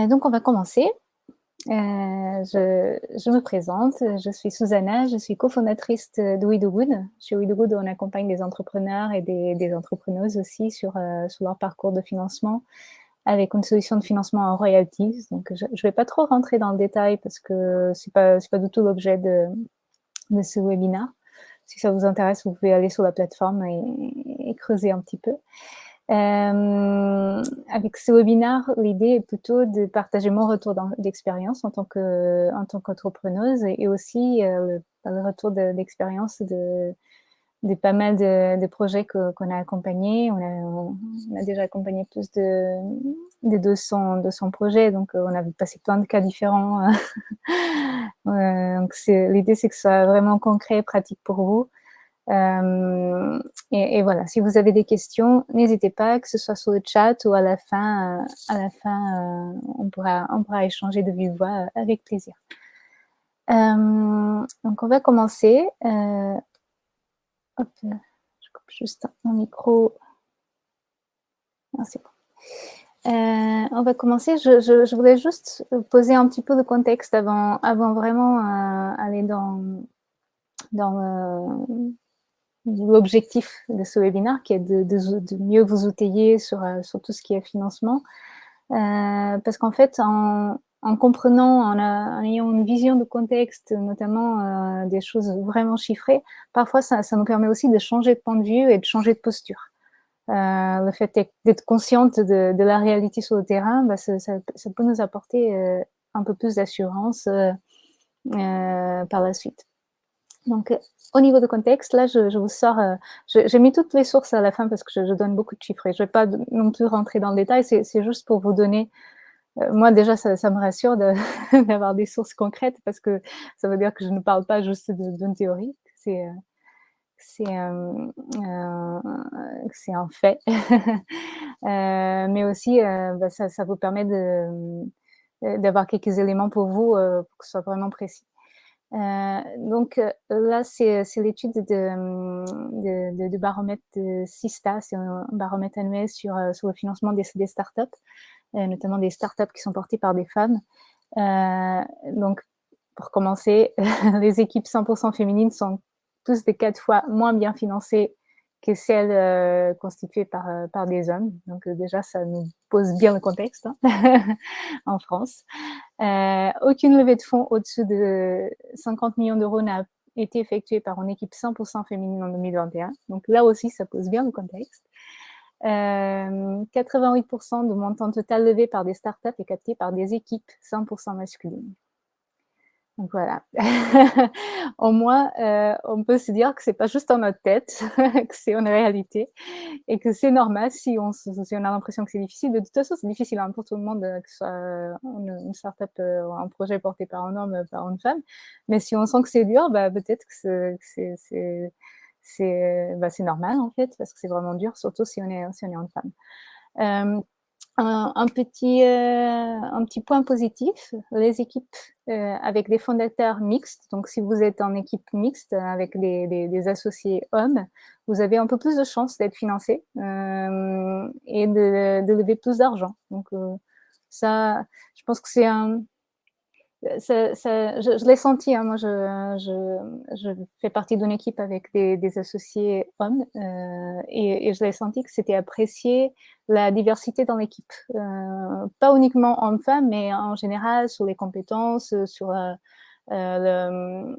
Euh, donc, on va commencer. Euh, je, me présente, je suis Susanna, je suis cofondatrice de WeDoGood. Chez WeDoGood, on accompagne des entrepreneurs et des, entrepreneuses aussi sur, euh, sur, leur parcours de financement avec une solution de financement en royalties. Donc, je ne vais pas trop rentrer dans le détail parce que ce n'est pas, du tout l'objet de, de, ce webinaire. Si ça vous intéresse, vous pouvez aller sur la plateforme et creuser un petit peu. Euh, avec ce webinaire, l'idée est plutôt de partager mon retour d'expérience en tant qu'entrepreneuse et, aussi euh, le, retour d'expérience de, pas mal de, projets qu'on a accompagnés. On a, déjà accompagné plus de, de 200, 200 projets, donc euh, on a passé plein de cas différents. L'idée, c'est que ce soit vraiment concret et pratique pour vous. Euh, et, voilà, si vous avez des questions, n'hésitez pas, que ce soit sur le chat ou à la fin, euh, à la fin euh, on, pourra, on pourra échanger de vive voix avec plaisir. donc, on va commencer. hop, je coupe juste mon micro. Bon. on va commencer. Je, je, voulais juste poser un petit peu de contexte avant, avant vraiment aller dans, dans, l'objectif de ce webinaire, qui est de, mieux vous outiller sur, euh, sur, tout ce qui est financement. Euh, parce qu'en fait, en, comprenant, en, ayant une vision de contexte, notamment euh, des choses vraiment chiffrées, parfois ça, nous permet aussi de changer de point de vue et de changer de posture. le fait d'être consciente de, la réalité sur le terrain, bah, ça, peut nous apporter un peu plus d'assurance par la suite. Donc, au niveau de contexte, là, je, vous sors, euh, j'ai mis toutes les sources à la fin parce que je, donne beaucoup de chiffres et je ne vais pas non plus rentrer dans le détail, c'est juste pour vous donner, euh, moi déjà, ça, me rassure d'avoir des sources concrètes parce que ça veut dire que je ne parle pas juste d'une théorie, c'est euh, c'est un fait, mais aussi bah, ça, ça, vous permet d'avoir quelques éléments pour vous pour que ce soit vraiment précis. Euh, donc euh, là, c'est l'étude de, de, baromètre de Sista, c'est un baromètre annuel sur, euh, le financement des, des startups, notamment des startups qui sont portées par des femmes. donc, pour commencer, les équipes 100% féminines sont tous des quatre fois moins bien financées que celles euh, constituées par, euh, par des hommes. Donc euh, déjà, ça nous pose bien le contexte hein, en France. aucune levée de fonds au-dessus de 50 millions d'euros n'a été effectuée par une équipe 100% féminine en 2021. Donc là aussi, ça pose bien le contexte. 88% de montant total levé par des startups est capté par des équipes 100% masculines. Donc voilà, au moins, euh, on peut se dire que c'est pas juste dans notre tête, que c'est une réalité et que c'est normal si on, a l'impression que c'est difficile. De toute façon, c'est difficile hein, pour tout le monde, que ce soit une, une start-up euh, un projet porté par un homme, par une femme. Mais si on sent que c'est dur, bah, peut-être que c'est bah, normal en fait, parce que c'est vraiment dur, surtout si on est, une femme. Euh, un, petit, euh, un petit point positif, les équipes euh, avec des fondateurs mixtes, donc si vous êtes en équipe mixte avec des, associés hommes, vous avez un peu plus de chances d'être financé euh, et de, de, lever plus d'argent. Donc ça, je pense que c'est un, ça, je, l'ai senti, hein, moi je, je, je, fais partie d'une équipe avec des, des associés hommes euh, et, et, je l'ai senti que c'était apprécié la diversité dans l'équipe. Euh, pas uniquement hommes-femmes, mais en général sur les compétences, sur euh, euh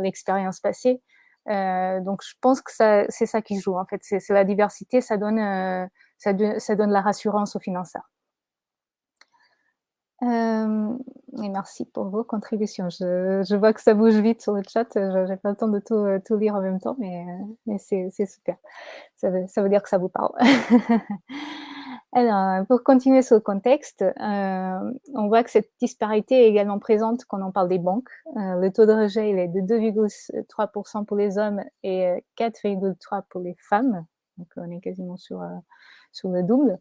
l'expérience passée. Euh, donc je pense que c'est ça qui joue en fait, c'est la diversité, ça donne, euh, ça, ça donne la rassurance aux financeurs. Euh, merci pour vos contributions. Je, vois que ça bouge vite sur le chat. Je n'ai pas le temps de tout, euh, tout, lire en même temps, mais, euh, c'est super. Ça veut, dire que ça vous parle. Alors, pour continuer sur le contexte, on voit que cette disparité est également présente quand on parle des banques. Le taux de rejet il est de 2,3% pour les hommes et 4,3% pour les femmes. Donc, on est quasiment sur, sur le double.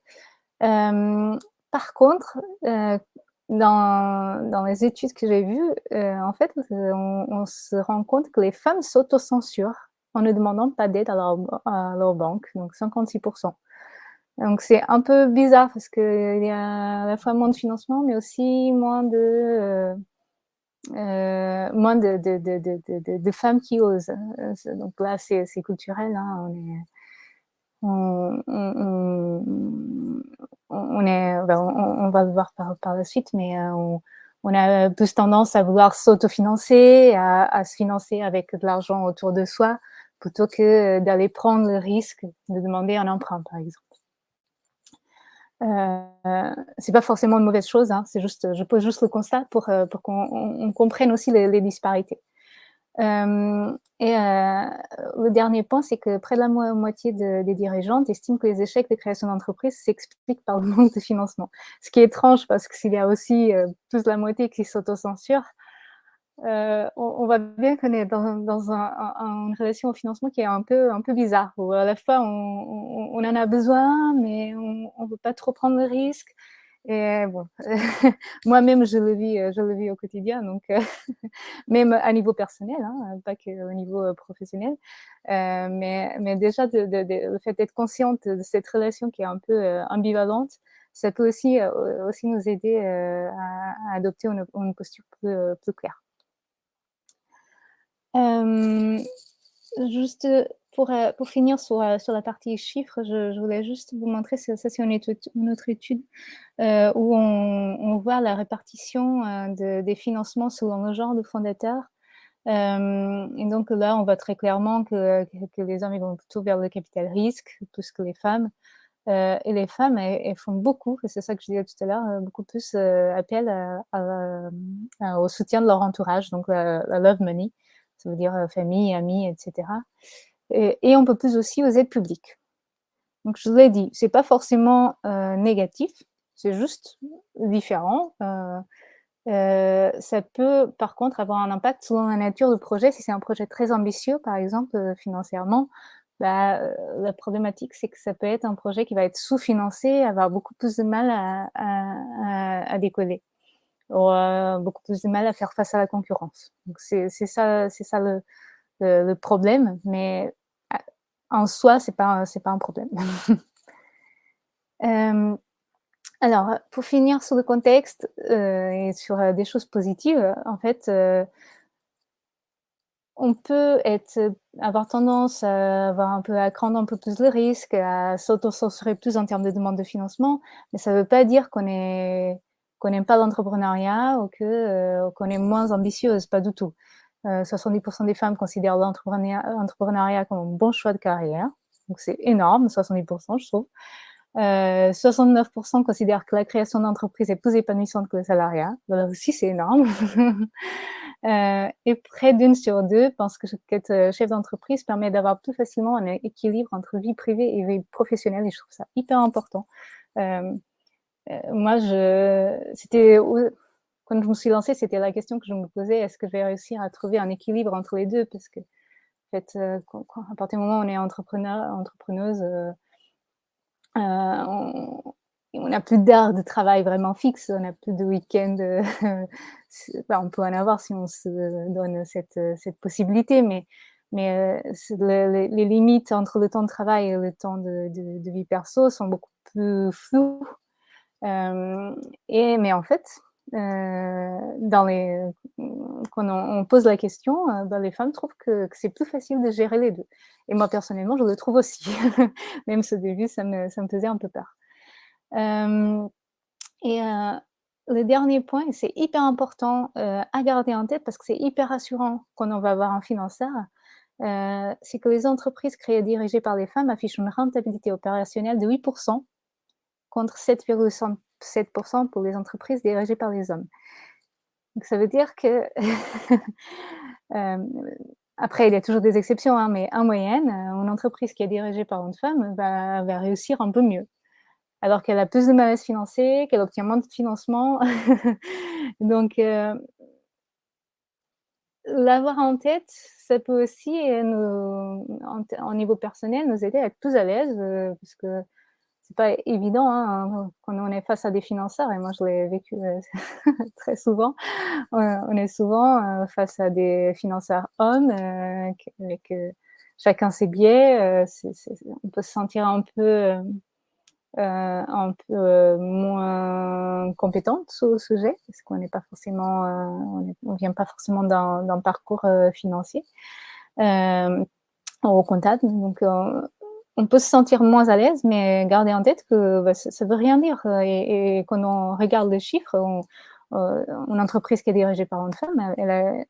Par contre, dans, les études que j'ai vues, euh, en fait, on, se rend compte que les femmes s'autocensurent en ne demandant pas d'aide à, leur, banque, donc 56%. Donc c'est un peu bizarre parce qu'il y a à la fois moins de financement, mais aussi moins de euh, femmes qui osent. Donc là, c'est culturel. Hein. On, on, est, on, va le voir par, la suite, mais on, on a plus tendance à vouloir s'autofinancer, à, se financer avec de l'argent autour de soi, plutôt que d'aller prendre le risque de demander un emprunt, par exemple. Euh, c'est pas forcément une mauvaise chose, hein, c'est juste, je pose juste le constat pour, euh, qu'on comprenne aussi les disparités. Euh, et euh, le dernier point, c'est que près de la moitié de, des dirigeantes estiment que les échecs de création d'entreprise s'expliquent par le manque de financement. Ce qui est étrange parce que s'il y a aussi euh, plus de la moitié qui s'autocensurent, euh, on, on, voit bien qu'on est dans, dans un, un, une relation au financement qui est un peu, bizarre, à la fois on, en a besoin, mais on ne veut pas trop prendre le risque. Et bon, moi-même, je le vis, je le vis au quotidien, donc même à niveau personnel, hein, pas qu'au niveau euh, professionnel. Euh, mais, mais déjà, le fait d'être consciente de cette relation qui est un peu euh, ambivalente, ça peut aussi, euh, aussi nous aider euh, à, adopter une, posture plus claire. juste pour, pour finir sur, sur la partie chiffres, je, voulais juste vous montrer, ça c'est une, autre étude euh, où on, voit la répartition euh, de, des financements selon le genre de fondateurs. Euh, et donc là, on voit très clairement que, les hommes vont plutôt vers le capital risque plus que les femmes. Euh, et les femmes, elles, font beaucoup, et c'est ça que je disais tout à l'heure, euh, beaucoup plus euh, appel au soutien de leur entourage, donc la love money, ça veut dire famille, amis, etc et, on peut plus aussi aux aides publiques. Donc, je vous l'ai dit, c'est pas forcément euh, négatif, c'est juste différent. Euh, euh, ça peut, par contre, avoir un impact selon la nature du projet. Si c'est un projet très ambitieux, par exemple, financièrement, bah, la problématique, c'est que ça peut être un projet qui va être sous-financé, avoir beaucoup plus de mal à, décoller, ou beaucoup plus de mal à faire face à la concurrence. C'est ça, ça le, le, le, problème. Mais en soi, c'est pas c'est pas un problème. euh, alors, pour finir sur le contexte euh, et sur euh, des choses positives, en fait, euh, on peut être, avoir tendance à avoir un peu à craindre un peu plus le risque, à s'auto-censurer plus en termes de demande de financement, mais ça ne veut pas dire qu'on n'aime pas l'entrepreneuriat ou euh, qu'on est moins ambitieuse, pas du tout. 70% euh, des femmes considèrent l'entrepreneuriat comme un bon choix de carrière. Donc c'est énorme, 70% je trouve. Euh, 69% considèrent que la création d'entreprise est plus épanouissante que le salariat. Là aussi, c'est énorme. euh, et près d'une sur deux pense que être euh, chef d'entreprise permet d'avoir plus facilement un équilibre entre vie privée et vie professionnelle. Et je trouve ça hyper important. Moi, c'était quand je me suis lancée, c'était la question que je me posais, est-ce que je vais réussir à trouver un équilibre entre les deux? Parce que, en fait, euh, à partir du moment où on est entrepreneur, entrepreneuse, euh, euh on n'a plus d'heures de travail vraiment fixe, on n'a plus de week-end. Euh, on peut en avoir si on se donne cette, cette possibilité, mais, mais le, les limites entre le temps de travail et le temps de, vie perso sont beaucoup plus floues. Et, mais en fait, dans les, quand on, pose la question, euh, ben les femmes trouvent que, c'est plus facile de gérer les deux. Et moi, personnellement, je le trouve aussi. Même ce début, ça me, faisait un peu peur. Euh, et euh, le dernier point, c'est hyper important euh, à garder en tête parce que c'est hyper rassurant quand on va avoir un financeur, c'est que les entreprises créées et dirigées par les femmes affichent une rentabilité opérationnelle de 8% contre 7,5 7% pour les entreprises dirigées par les hommes. Donc ça veut dire que, euh, après il y a toujours des exceptions, hein, mais en moyenne, une entreprise qui est dirigée par une femme va, réussir un peu mieux. Alors qu'elle a plus de mal à se financer, qu'elle obtient moins de financement. Donc, euh, l'avoir en tête, ça peut aussi, nous, en, niveau personnel, nous aider à être plus à l'aise, euh, parce que c'est pas évident hein, quand on est face à des financeurs, et moi je l'ai vécu euh, très souvent. On est souvent euh, face à des financeurs hommes, euh, avec chacun ses biais. on peut se sentir un peu un peu moins compétente sujet, parce qu'on n'est pas forcément, on ne vient pas forcément d'un parcours financier au comptable. Donc, on peut se sentir moins à l'aise, mais garder en tête que bah, ça ne veut rien dire. Et, et, quand on regarde les chiffres, on, une entreprise qui est dirigée par une femme, elle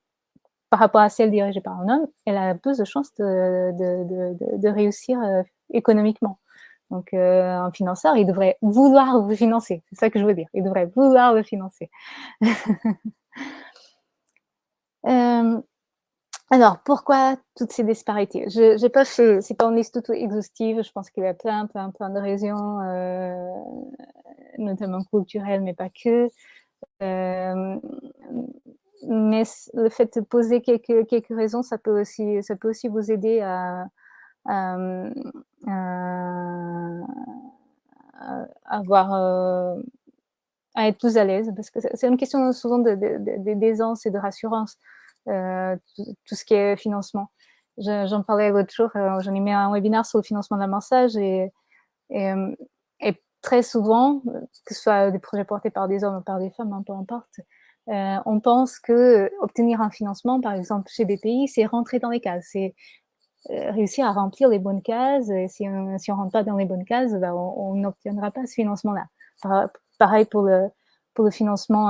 par rapport à celle dirigée par un homme, elle a plus de chances de, réussir économiquement. Donc, un financeur, il devrait vouloir vous financer. C'est ça que je veux dire. Il devrait vouloir le financer. euh, alors, pourquoi toutes ces disparités? Je n'ai pas fait, c'est pas une liste tout exhaustive, je pense qu'il y a plein, plein, plein de raisons, euh, notamment culturelles, mais pas que. Euh, mais le fait de poser quelques, quelques raisons, ça peut, aussi, ça peut aussi vous aider à, à, avoir, euh, à être plus à l'aise, parce que c'est une question souvent d'aisance et de rassurance. Euh, tout, ce qui est financement. J'en parlais l'autre jour, euh, j'en ai mis un webinaire sur le financement massage et, euh, et, très souvent, que ce soit des projets portés par des hommes ou par des femmes, hein, peu importe, on pense que obtenir un financement, par exemple chez BPI, c'est rentrer dans les cases, c'est réussir à remplir les bonnes cases. Et si on ne rentre pas dans les bonnes cases, ben, on n'obtiendra pas ce financement-là. Pareil pour le, pour le financement,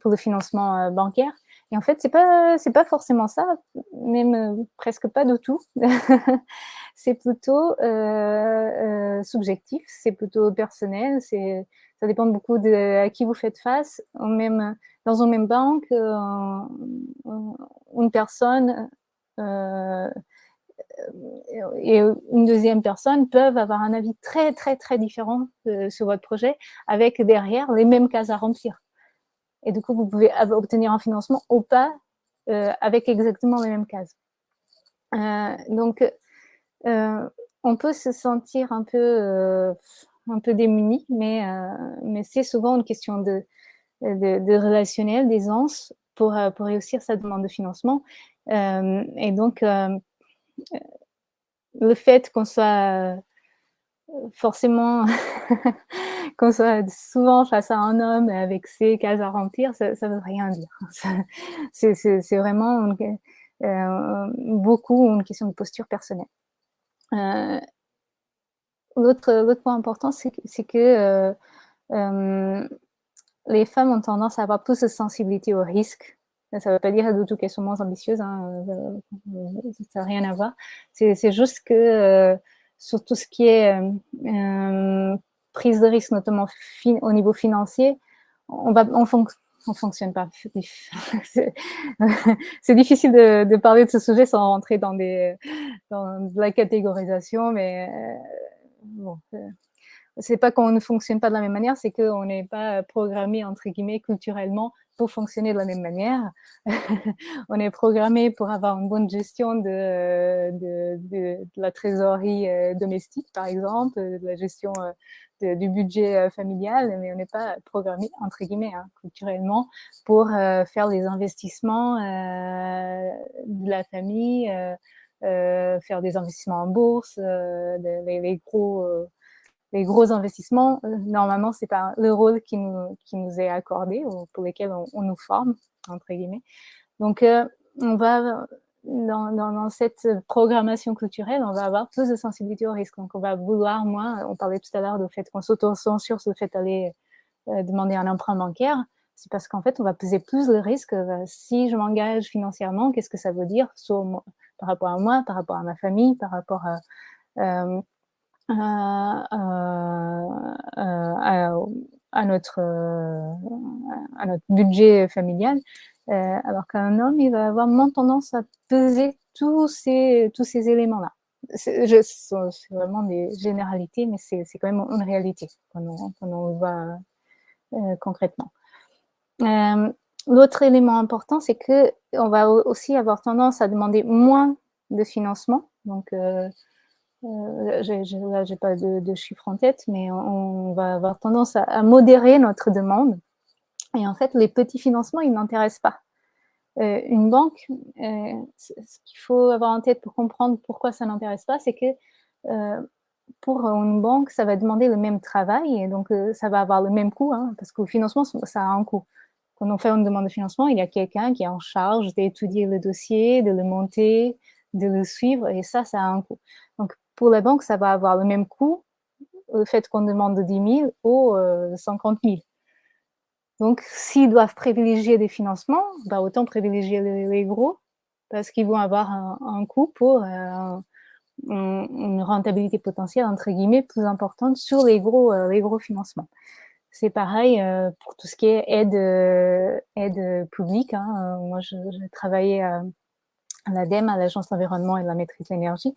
pour le financement bancaire. Et en fait, c'est pas pas forcément ça, même euh, presque pas du tout. c'est plutôt euh, euh, subjectif, c'est plutôt personnel. Ça dépend beaucoup de à qui vous faites face. Dans une même banque, une personne et une deuxième personne peuvent avoir un avis très très très différent sur votre projet, avec derrière les mêmes cases à remplir. Et du coup, vous pouvez obtenir un financement ou pas euh, avec exactement les mêmes cases. Euh, donc, euh, on peut se sentir un peu, un peu démuni, mais, mais c'est souvent une question de, de, relationnel, d'aisance pour, pour réussir sa demande de financement. et donc, le fait qu'on soit forcément qu'on soit souvent face à un homme avec ses cases à remplir, ça ne veut rien dire. C'est vraiment euh, beaucoup une question de posture personnelle. Euh, L'autre point important, c'est que euh, les femmes ont tendance à avoir plus de sensibilité au risque. Ça ne veut pas dire du tout qu'elles sont moins ambitieuses, hein, ça n'a rien à voir. C'est juste que sur tout ce qui est prise de risque, notamment au niveau financier, on va, on, fonctionne pas. C'est difficile de, parler de ce sujet sans rentrer dans, des, dans la catégorisation, mais euh, bon, euh, c'est pas qu'on ne fonctionne pas de la même manière, c'est qu'on n'est pas programmé, entre guillemets, culturellement pour fonctionner de la même manière. on est programmé pour avoir une bonne gestion de, de, de, la trésorerie euh, domestique, par exemple, de la gestion euh, du budget euh, familial, mais on n'est pas programmé, entre guillemets, hein, culturellement, pour faire les investissements de la famille, faire des investissements en bourse, les, les, gros les gros investissements, euh, normalement, c'est pas le rôle qui nous, est accordé ou pour lesquels on, nous forme, entre guillemets. Donc, euh, on va, dans, dans, cette programmation culturelle, on va avoir plus de sensibilité au risque. Donc, on va vouloir moins, on parlait tout à l'heure du fait qu'on s'auto-censure sur le fait d'aller euh, demander un emprunt bancaire. C'est parce qu'en fait, on va peser plus le risque. si je m'engage financièrement, qu'est-ce que ça veut dire sur moi, par rapport à moi, par rapport à ma famille, par rapport à à, notre, à notre budget familial, euh, alors qu'un homme, il va avoir moins tendance à peser tous ces, tous ces éléments-là. C'est vraiment des généralités, mais c'est quand même une réalité quand on, quand on le voit euh, concrètement. Euh, l'autre élément important, c'est que on va aussi avoir tendance à demander moins de financement. Donc, euh, je n'ai pas de, chiffres en tête, mais on, va avoir tendance à, modérer notre demande. Et en fait, les petits financements, ils n'intéressent pas. Euh, une banque, euh, ce qu'il faut avoir en tête pour comprendre pourquoi ça n'intéresse pas, c'est que pour une banque, ça va demander le même travail et donc ça va avoir le même coût, hein, parce que le financement, ça a un coût. Quand on fait une demande de financement, il y a quelqu'un qui est en charge d'étudier le dossier, de le monter, de le suivre, et ça, ça a un coût. Donc, pour la banque, ça va avoir le même coût, le fait qu'on demande 10 000 ou 50 000. Donc, s'ils doivent privilégier des financements, bah, autant privilégier les, gros, parce qu'ils vont avoir un, coût pour euh, une rentabilité potentielle, entre guillemets, plus importante sur les gros, euh, les gros financements. C'est pareil euh, pour tout ce qui est aide, aide publique. Hein. Moi, je travaillais à, l'ADEME, à l'Agence d'environnement et de la maîtrise de l'énergie,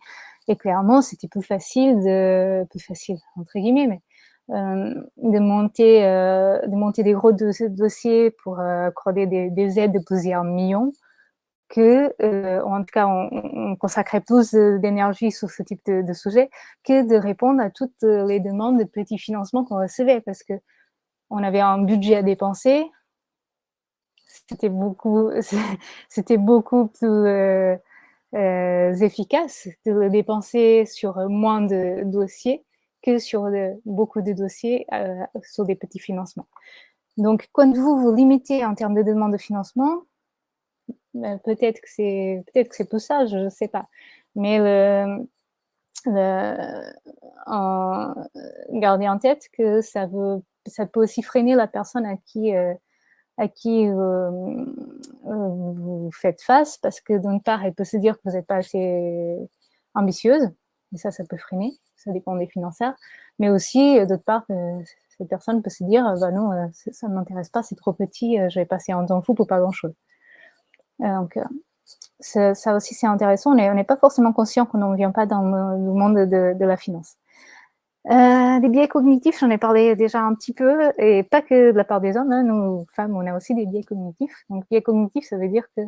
et clairement, c'était plus facile, de, plus facile, entre guillemets, mais euh, de, monter, euh, de monter des gros dossiers pour euh, accorder des, aides de plusieurs millions que, en tout cas, on, consacrait plus d'énergie sur ce type de, sujet que de répondre à toutes les demandes de petits financements qu'on recevait parce que on avait un budget à dépenser, c'était beaucoup, c'était beaucoup plus efficace de le dépenser sur moins de dossiers que sur beaucoup de dossiers euh, sur des petits financements. Donc, quand vous vous limitez en termes de demande de financement, peut-être que c'est peut-être que c'est pour ça, je ne sais pas. Mais le, en, gardez en tête que ça, veut, ça peut aussi freiner la personne à qui, euh, à qui euh, vous faites face, parce que d'une part, elle peut se dire que vous n'êtes pas assez ambitieuse, et ça, ça peut freiner ça dépend des financeurs, mais aussi, euh, d'autre part, cette personne peut se dire, euh, bah non, euh, ça ne m'intéresse pas, c'est trop petit, je vais passer un temps fou pour pas grand-chose. donc, ça, aussi, c'est intéressant. On n'est pas forcément conscient qu'on ne vient pas dans le, monde de, la finance. Des biais cognitifs, j'en ai parlé déjà un petit peu, et pas que de la part des hommes, hein, nous, femmes, on a aussi des biais cognitifs. Donc, biais cognitifs, ça veut dire que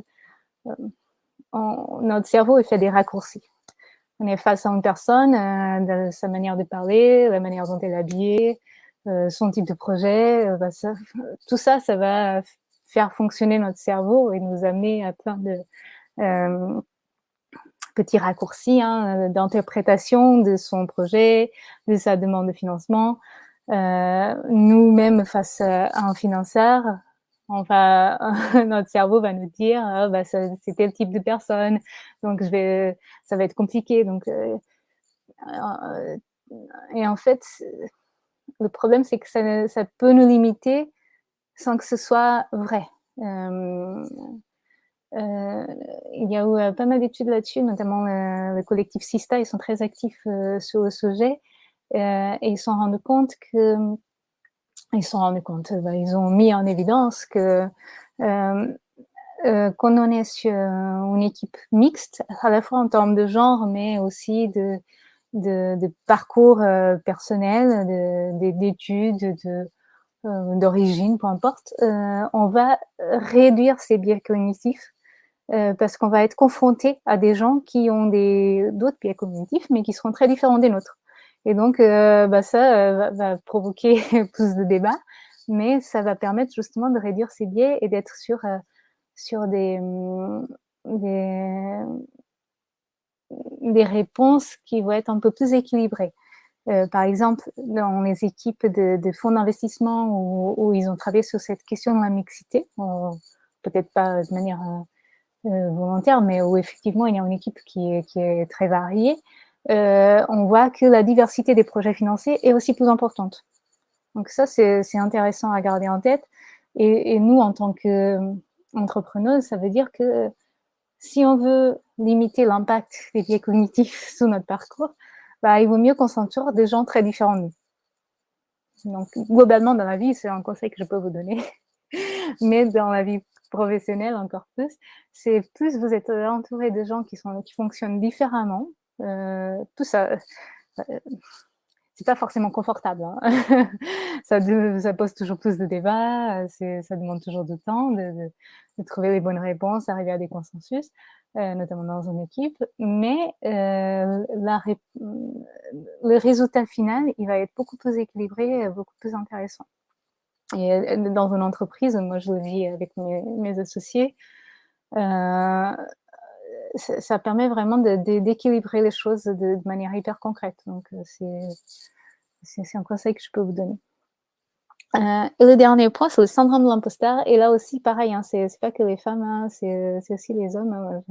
notre cerveau fait des raccourcis on est face à une personne, euh, sa manière de parler, la manière dont elle est habillée, euh, son type de projet, euh, bah, tout ça, ça va faire fonctionner notre cerveau et nous amener à plein de petits raccourcis hein, d'interprétation de son projet, de sa demande de financement. Nous-mêmes, face à un financeur, notre cerveau va nous dire ah, bah, c'est tel type de personne, donc je vais, ça va être compliqué. Donc, euh, euh, et en fait, le problème, c'est que ça, peut nous limiter sans que ce soit vrai. Euh, il y a eu pas mal d'études là-dessus, notamment le collectif Sista, ils sont très actifs sur le sujet. Et ils se sont rendus compte que ils sont rendus compte, bah, ils ont mis en évidence que euh, euh, quand on est sur une équipe mixte, à la fois en termes de genre, mais aussi de, parcours euh, personnel, d'études, euh, d'origine, peu importe, euh, on va réduire ces biais cognitifs parce qu'on va être confronté à des gens qui ont d'autres biais cognitifs, mais qui seront très différents des nôtres. Et donc, euh, bah, ça euh, va, provoquer plus de débats, mais ça va permettre justement de réduire ces biais et d'être sur, euh, sur des, des, réponses qui vont être un peu plus équilibrées. par exemple, dans les équipes de, fonds d'investissement où, ils ont travaillé sur cette question de la mixité, peut-être pas de manière volontaire, mais où effectivement il y a une équipe qui qui est très variée, euh, on voit que la diversité des projets financés est aussi plus importante. Donc ça, c'est intéressant à garder en tête. Et, nous, en tant qu'entrepreneuse, ça veut dire que si on veut limiter l'impact des biais cognitifs sur notre parcours, bah, il vaut mieux qu'on s'entoure des gens très différents de nous. Donc, globalement, dans la vie, c'est un conseil que je peux vous donner. Mais dans la vie professionnelle, encore plus, c'est plus vous êtes entouré de gens qui, sont, qui fonctionnent différemment, euh, tout ça, euh, c'est pas forcément confortable. Hein. ça, pose toujours plus de débats, ça demande toujours du temps de, trouver les bonnes réponses, arriver à des consensus, euh, notamment dans une équipe. Mais la, le résultat final, il va être beaucoup plus équilibré, beaucoup plus intéressant. Et dans une entreprise, moi je le vis avec mes, associés, ça permet vraiment d'équilibrer les choses de manière hyper concrète, donc c'est un conseil que je peux vous donner. et le dernier point, c'est le syndrome de l'imposteur et là aussi pareil, hein, c'est pas que les femmes, hein, c'est aussi les hommes, hein,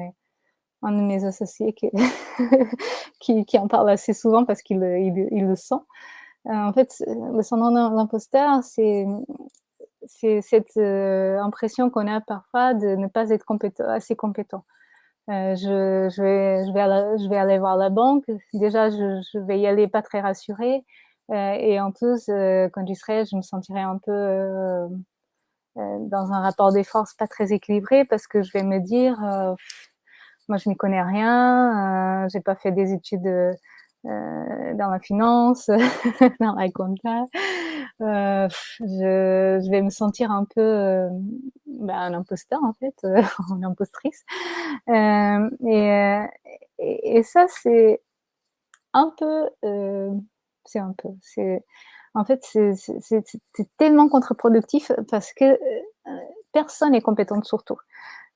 un de mes associés qui en parle assez souvent parce qu'il il le sent. En fait, le syndrome de l'imposteur, c'est cette impression qu'on a parfois de ne pas être assez compétent. je, je, vais, aller, voir la banque. Déjà, je, je vais y aller pas très rassurée. et en plus, quand j'y serai, je me sentirai un peu dans un rapport des forces pas très équilibré parce que je vais me dire, moi, je n'y connais rien. j'ai pas fait des études euh, dans la finance, dans la compta. Euh, je, vais me sentir un peu euh, ben, un imposteur en fait, une impostrice. Et, et, ça c'est un peu, c'est un peu, c'est en fait c'est tellement contre-productif parce que personne n'est compétente sur tout.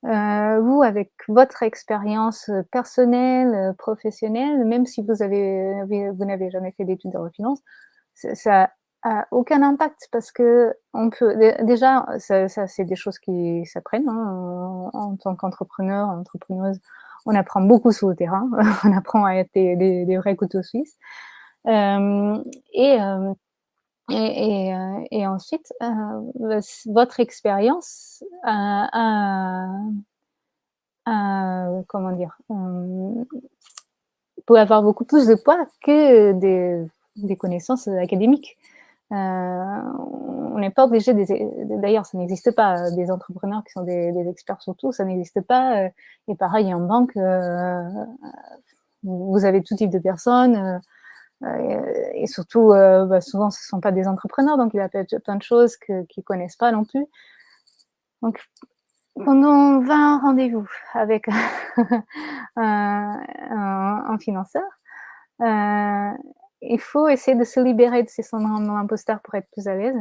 Euh, vous, avec votre expérience euh, personnelle, euh, professionnelle, même si vous avez, vous n'avez jamais fait d'études de finance, ça a aucun impact parce que on peut déjà, ça, ça c'est des choses qui s'apprennent hein, en, tant qu'entrepreneur, entrepreneuse. On apprend beaucoup sur le terrain, on apprend à être des, des, des vrais couteaux suisses. Euh, et euh, et, ensuite, euh, votre expérience a, comment dire, euh, peut avoir beaucoup plus de poids que des, connaissances académiques. Euh, on n'est pas obligé, d'ailleurs, ça n'existe pas, des entrepreneurs qui sont des, experts sur tout, ça n'existe pas. Et pareil, en banque, vous avez tout type de personnes euh, et surtout, euh, bah, souvent, ce ne sont pas des entrepreneurs, donc il y a plein de choses qu'ils ne connaissent pas non plus. Donc, pendant 20 rendez-vous avec un, financeur, euh, il faut essayer de se libérer de ces syndromes d'imposteur pour être plus à l'aise,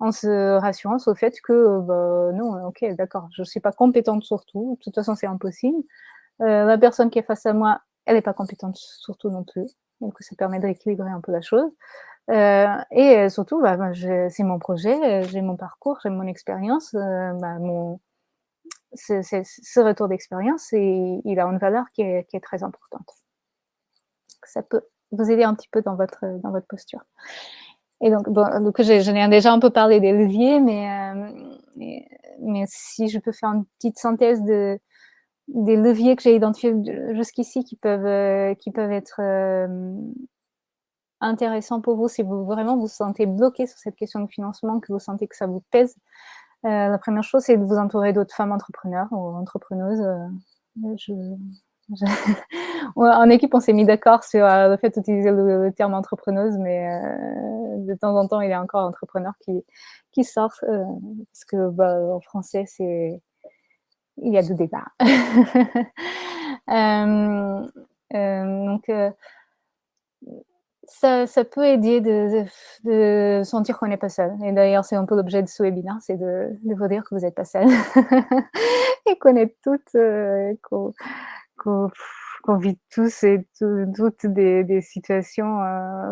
en se rassurant sur le fait que, bah, non, ok, d'accord, je ne suis pas compétente sur tout, de toute façon, c'est impossible. Euh, la personne qui est face à moi, elle n'est pas compétente sur tout non plus donc ça permet de rééquilibrer un peu la chose. Euh, et surtout, bah, c'est mon projet, j'ai mon parcours, j'ai mon expérience, euh, bah, mon, ce retour d'expérience, il a une valeur qui est, très importante. Ça peut vous aider un petit peu dans votre, dans votre posture. Et donc, donc ai déjà un peu parlé des leviers, euh, mais, mais, si je peux faire une petite synthèse de, des leviers que j'ai identifiés jusqu'ici qui peuvent euh, qui peuvent être euh, intéressants pour vous si vous vraiment vous sentez bloqué sur cette question de financement, que vous sentez que ça vous pèse. Euh, la première chose, c'est de vous entourer d'autres femmes entrepreneurs ou entrepreneuses. en équipe, on s'est mis d'accord sur le fait d'utiliser le, terme entrepreneuse, mais de temps en temps, il y a encore entrepreneurs qui, qui sortent, parce que bah, en français, c'est il y a du débat. euh, euh, donc, euh, ça, ça, peut aider de, sentir qu'on n'est pas seul. Et d'ailleurs, c'est un peu l'objet de ce webinaire, c'est de, vous dire que vous n'êtes pas seul. et qu'on est toutes, qu'on qu qu'on vit tous et toutes des, situations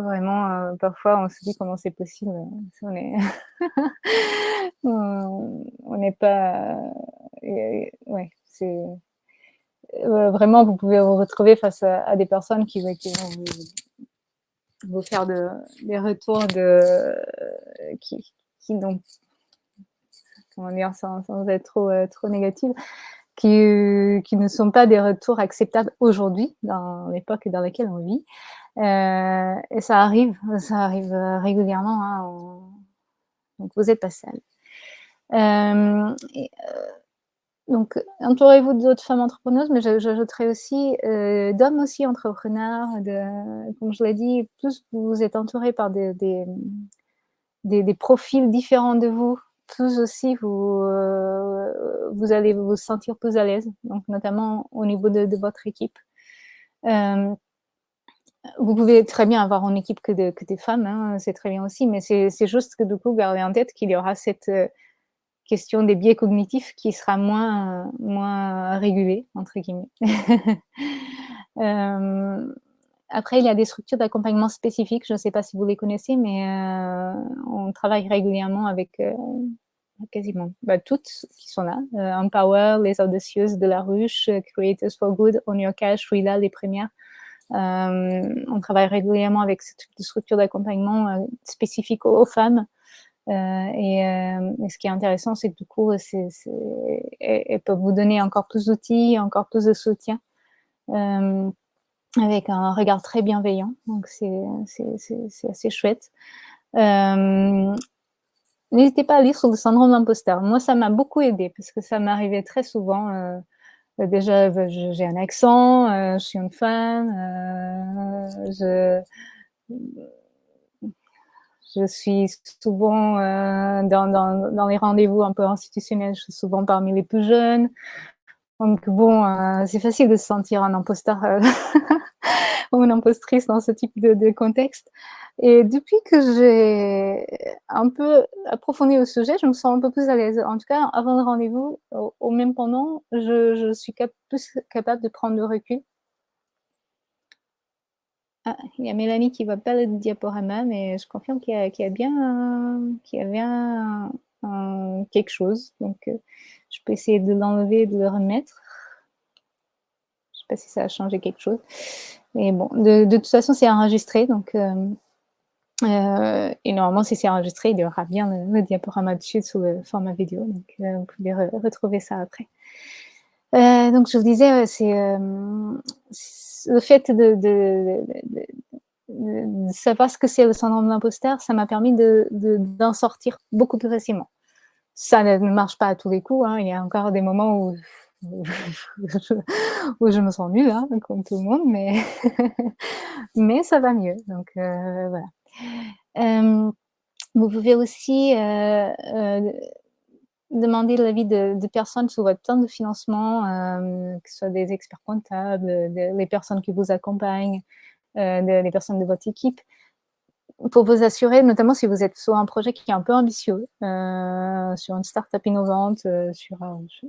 vraiment, parfois on se dit comment c'est possible. On n'est pas, euh, ouais, c'est euh, vraiment vous pouvez vous retrouver face à, des personnes qui, vont vous, faire de, des retours de qui, qui n'ont comment dire sans, être trop trop négatifs qui, euh, qui, ne sont pas des retours acceptables aujourd'hui, dans l'époque dans laquelle on vit. Euh, et ça arrive, ça arrive euh, régulièrement. Hein, on... Donc, vous n'êtes pas seul. Euh, et, euh, donc, entourez-vous d'autres femmes entrepreneuses, mais j'ajouterais aussi euh, d'hommes aussi entrepreneurs. Comme je l'ai dit, plus vous êtes entouré par des, des, profils différents de vous, plus aussi vous, euh, vous allez vous sentir plus à l'aise, donc notamment au niveau de, votre équipe. Euh, vous pouvez très bien avoir une équipe que des femmes, hein, c'est très bien aussi, mais c'est juste que du coup, gardez en tête qu'il y aura cette, question des biais cognitifs qui sera moins, moins régulée, entre guillemets. après, il y a des structures d'accompagnement spécifiques, je ne sais pas si vous les connaissez, mais on travaille régulièrement avec quasiment bah, toutes qui sont là. Empower, Les Audacieuses de la Ruche, Creators for Good, On Your Cash, Frida, les premières. Euh, on travaille régulièrement avec ce type de structure d'accompagnement euh, spécifique aux, femmes. Euh, et, ce qui est intéressant, c'est que du coup, elles peuvent vous donner encore plus d'outils, encore plus de soutien, avec un regard très bienveillant. Donc, c'est assez chouette. N'hésitez pas à lire sur le syndrome d'imposteur. Moi, ça m'a beaucoup aidé parce que ça m'arrivait très souvent euh, déjà, bah, j'ai un accent, euh, je suis une femme, euh, je suis souvent dans, dans, les rendez-vous un peu institutionnels, je suis souvent parmi les plus jeunes. Donc bon, c'est facile de se sentir un imposteur ou une impostrice dans ce type de, contexte. Et depuis que j'ai un peu approfondi le sujet, je me sens un peu plus à l'aise. En tout cas, avant le rendez-vous, au, même pendant, je suis plus capable de prendre le recul. Ah, il y a Mélanie qui va pas le diaporama, mais je confirme qu'il y, a bien, qu'il y a bien quelque chose. Donc, euh, je peux essayer de l'enlever et de le remettre. Je ne sais pas si ça a changé quelque chose. Mais bon, de, toute façon, c'est enregistré, donc euh, euh, et normalement, si c'est enregistré, il y aura bien le, diaporama dessus sous le format vidéo. Donc, euh, vous pouvez retrouver ça après. Euh, donc, je vous disais, c'est le fait de, savoir ce que c'est le syndrome d'imposteur, ça m'a permis d'en sortir beaucoup plus facilement. Ça ne marche pas à tous les coups. Hein. Il y a encore des moments où, je, me sens nulle, hein, comme tout le monde, mais, mais ça va mieux. Donc, voilà. Euh, vous pouvez aussi euh, euh, demander l'avis de, personnes sur votre plan de financement, que ce soit des experts comptables, les personnes qui vous accompagnent, des personnes de votre équipe, pour vous assurer, notamment si vous êtes sur un projet qui est un peu ambitieux, sur une start-up innovante, sur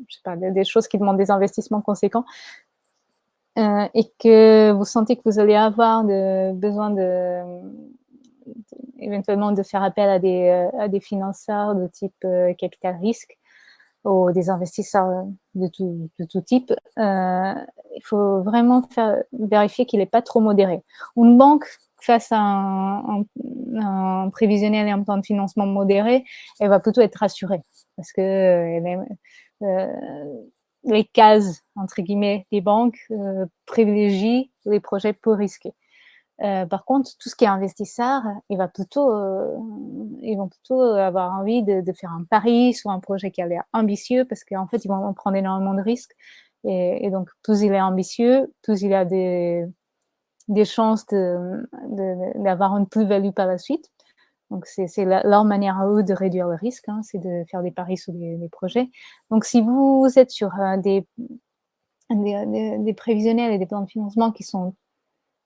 sais pas, des, choses qui demandent des investissements conséquents, et que vous sentez que vous allez avoir de, besoin de, éventuellement de faire appel à des, euh, à financeurs de type euh, capital risque ou des investisseurs de tout, type, euh, il faut vraiment vérifier qu'il n'est pas trop modéré. Une banque, face à un, prévisionnel et un plan de financement modéré, elle va plutôt être rassurée parce que les cases, entre guillemets, des banques privilégient les projets peu risqués. Euh, par contre, tout ce qui est investisseur, euh, ils vont plutôt avoir envie de, faire un pari sur un projet qui a l'air ambitieux parce qu'en fait, ils vont prendre énormément de risques. Et, donc, plus il est ambitieux, plus il a des, chances d'avoir une plus-value par la suite. Donc, c'est leur manière à eux de réduire le risque, hein, c'est de faire des paris sur des, projets. Donc, si vous êtes sur euh, des, prévisionnels et des plans de financement qui sont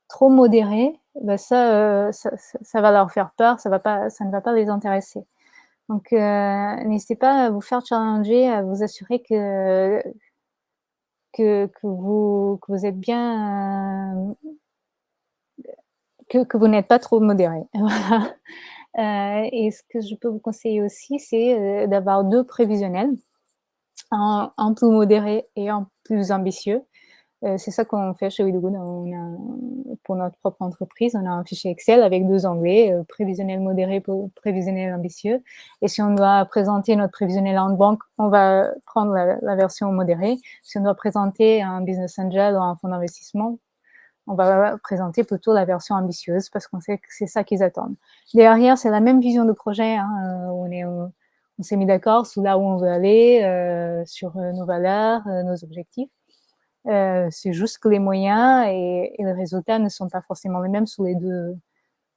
trop modérés, ben ça, ça, ça, va leur faire peur, ça, ne va pas les intéresser. Donc, euh, n'hésitez pas à vous faire challenger, à vous assurer que, que, vous, êtes bien, euh, que, vous n'êtes pas trop modéré. euh, et ce que je peux vous conseiller aussi, c'est d'avoir deux prévisionnels, un, un, plus modéré et un plus ambitieux. Euh, c'est ça qu'on fait chez WeDoGood. pour notre propre entreprise, on a un fichier Excel avec deux onglets, euh, prévisionnel modéré prévisionnel ambitieux. Et si on doit présenter notre prévisionnel en banque, on va prendre la, version modérée. Si on doit présenter un business angel ou un fonds d'investissement, on va présenter plutôt la version ambitieuse parce qu'on sait que c'est ça qu'ils attendent. Derrière, c'est la même vision de projet. Hein, euh, on on s'est mis d'accord sur là où on veut aller, sur nos valeurs, nos objectifs. Euh, c'est juste que les moyens et, et, les résultats ne sont pas forcément les mêmes sous les deux,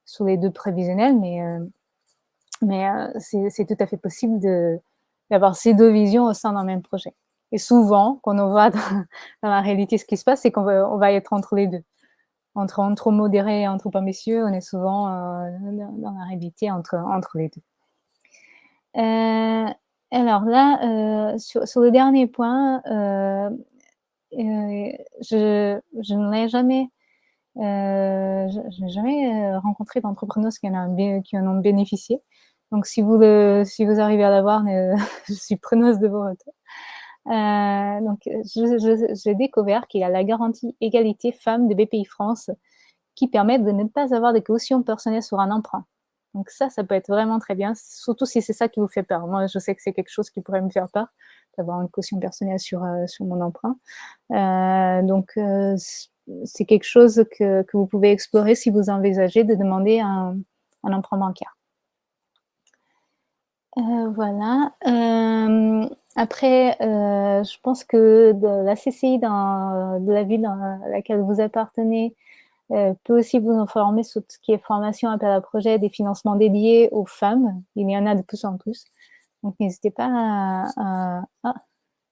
sous les deux prévisionnels, mais, euh, mais euh, c'est tout à fait possible d'avoir ces deux visions au sein d'un même projet. Et souvent, quand on voit dans, la réalité ce qui se passe, c'est qu'on va, être entre les deux. Entre un trop modéré et un trop ambitieux, on est souvent dans la réalité entre, entre les deux. alors là, sur, le dernier point, jamais euh, je n'ai jamais rencontré d'entrepreneurs qui, en ont bénéficié. Donc, si vous, arrivez à l'avoir, je suis preneuse de vos retours. Euh, donc, j'ai découvert qu'il y a la garantie égalité femmes de BPI France qui permet de ne pas avoir de caution personnelle sur un emprunt. Donc ça, ça peut être vraiment très bien, surtout si c'est ça qui vous fait peur. Moi, je sais que c'est quelque chose qui pourrait me faire peur, d'avoir une caution personnelle sur, euh, sur mon emprunt. Euh, donc, euh, c'est quelque chose que, que, vous pouvez explorer si vous envisagez de demander un, un emprunt bancaire. Voilà. Après, je pense que la CCI dans, de la ville dans laquelle vous appartenez peut aussi vous informer sur tout ce qui est formation, appel à projet, des financements dédiés aux femmes. Il y en a de plus en plus. Donc, n'hésitez pas à... Ah,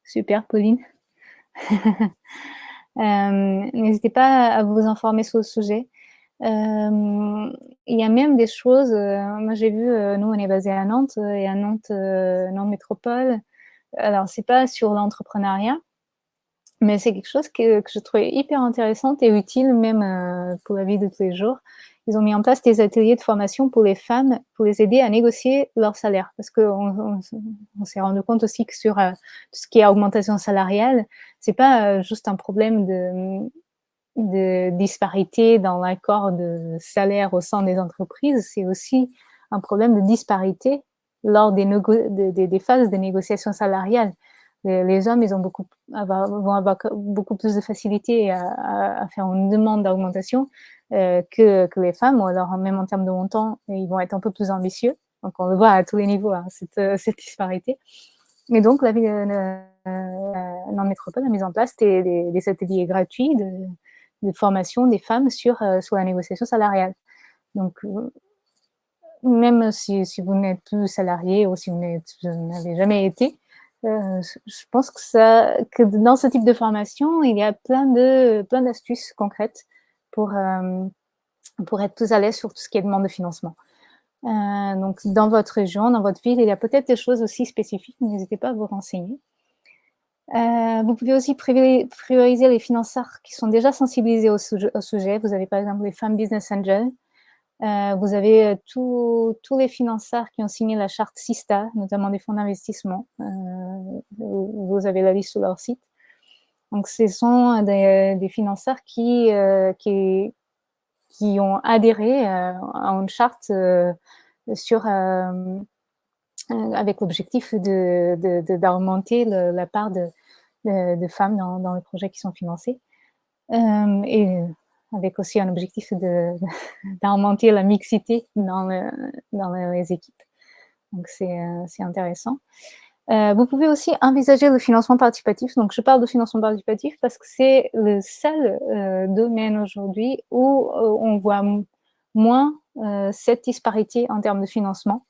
super, Pauline. n'hésitez pas à vous informer sur le sujet. Euh, il y a même des choses, euh, moi j'ai vu, euh, nous on est basé à Nantes, et à Nantes, Nantes Métropole, alors c'est pas sur l'entrepreneuriat, mais c'est quelque chose que, je trouvais hyper intéressante et utile même pour la vie de tous les jours. Ils ont mis en place des ateliers de formation pour les femmes, pour les aider à négocier leur salaire. Parce qu'on on, s'est rendu compte aussi que sur tout ce qui est augmentation salariale, c'est pas juste un problème de de disparité dans l'accord de salaire au sein des entreprises, c'est aussi un problème de disparité lors des, des phases de négociation salariale. Les, hommes, ils ont beaucoup, vont avoir beaucoup plus de facilité à, faire une demande d'augmentation euh, que, les femmes, ou alors même en termes de montant, ils vont être un peu plus ambitieux. Donc on le voit à tous les niveaux, hein, cette, cette, disparité. Mais donc la ville euh, dans le métropole a mis en place des, des, ateliers gratuits de, formation des femmes sur, euh, sur la négociation salariale. Donc, euh, même si, si vous n'êtes plus salarié ou si vous n'avez jamais été, euh, je pense que, dans ce type de formation, il y a plein de plein d'astuces concrètes pour, pour être plus à l'aise sur tout ce qui est demande de financement. donc, dans votre région, dans votre ville, il y a peut-être des choses aussi spécifiques, n'hésitez pas à vous renseigner. Euh, vous pouvez aussi prioriser les financeurs qui sont déjà sensibilisés au sujet. Vous avez par exemple les femmes business angels. Euh, vous avez euh, tous les financeurs qui ont signé la charte SISTA, notamment des fonds d'investissement. vous avez la liste sur leur site. Donc, ce sont des, des financeurs qui, ont adhéré à une charte euh, avec l'objectif d'augmenter de, de, la part de, femmes dans, les projets qui sont financés. Euh, avec aussi un objectif d'augmenter la mixité dans, le, dans, les équipes. Donc, c'est euh, intéressant. Euh, vous pouvez aussi envisager le financement participatif. Donc, je parle de financement participatif parce que c'est le seul euh, domaine aujourd'hui où on voit moins cette disparité en termes de financement.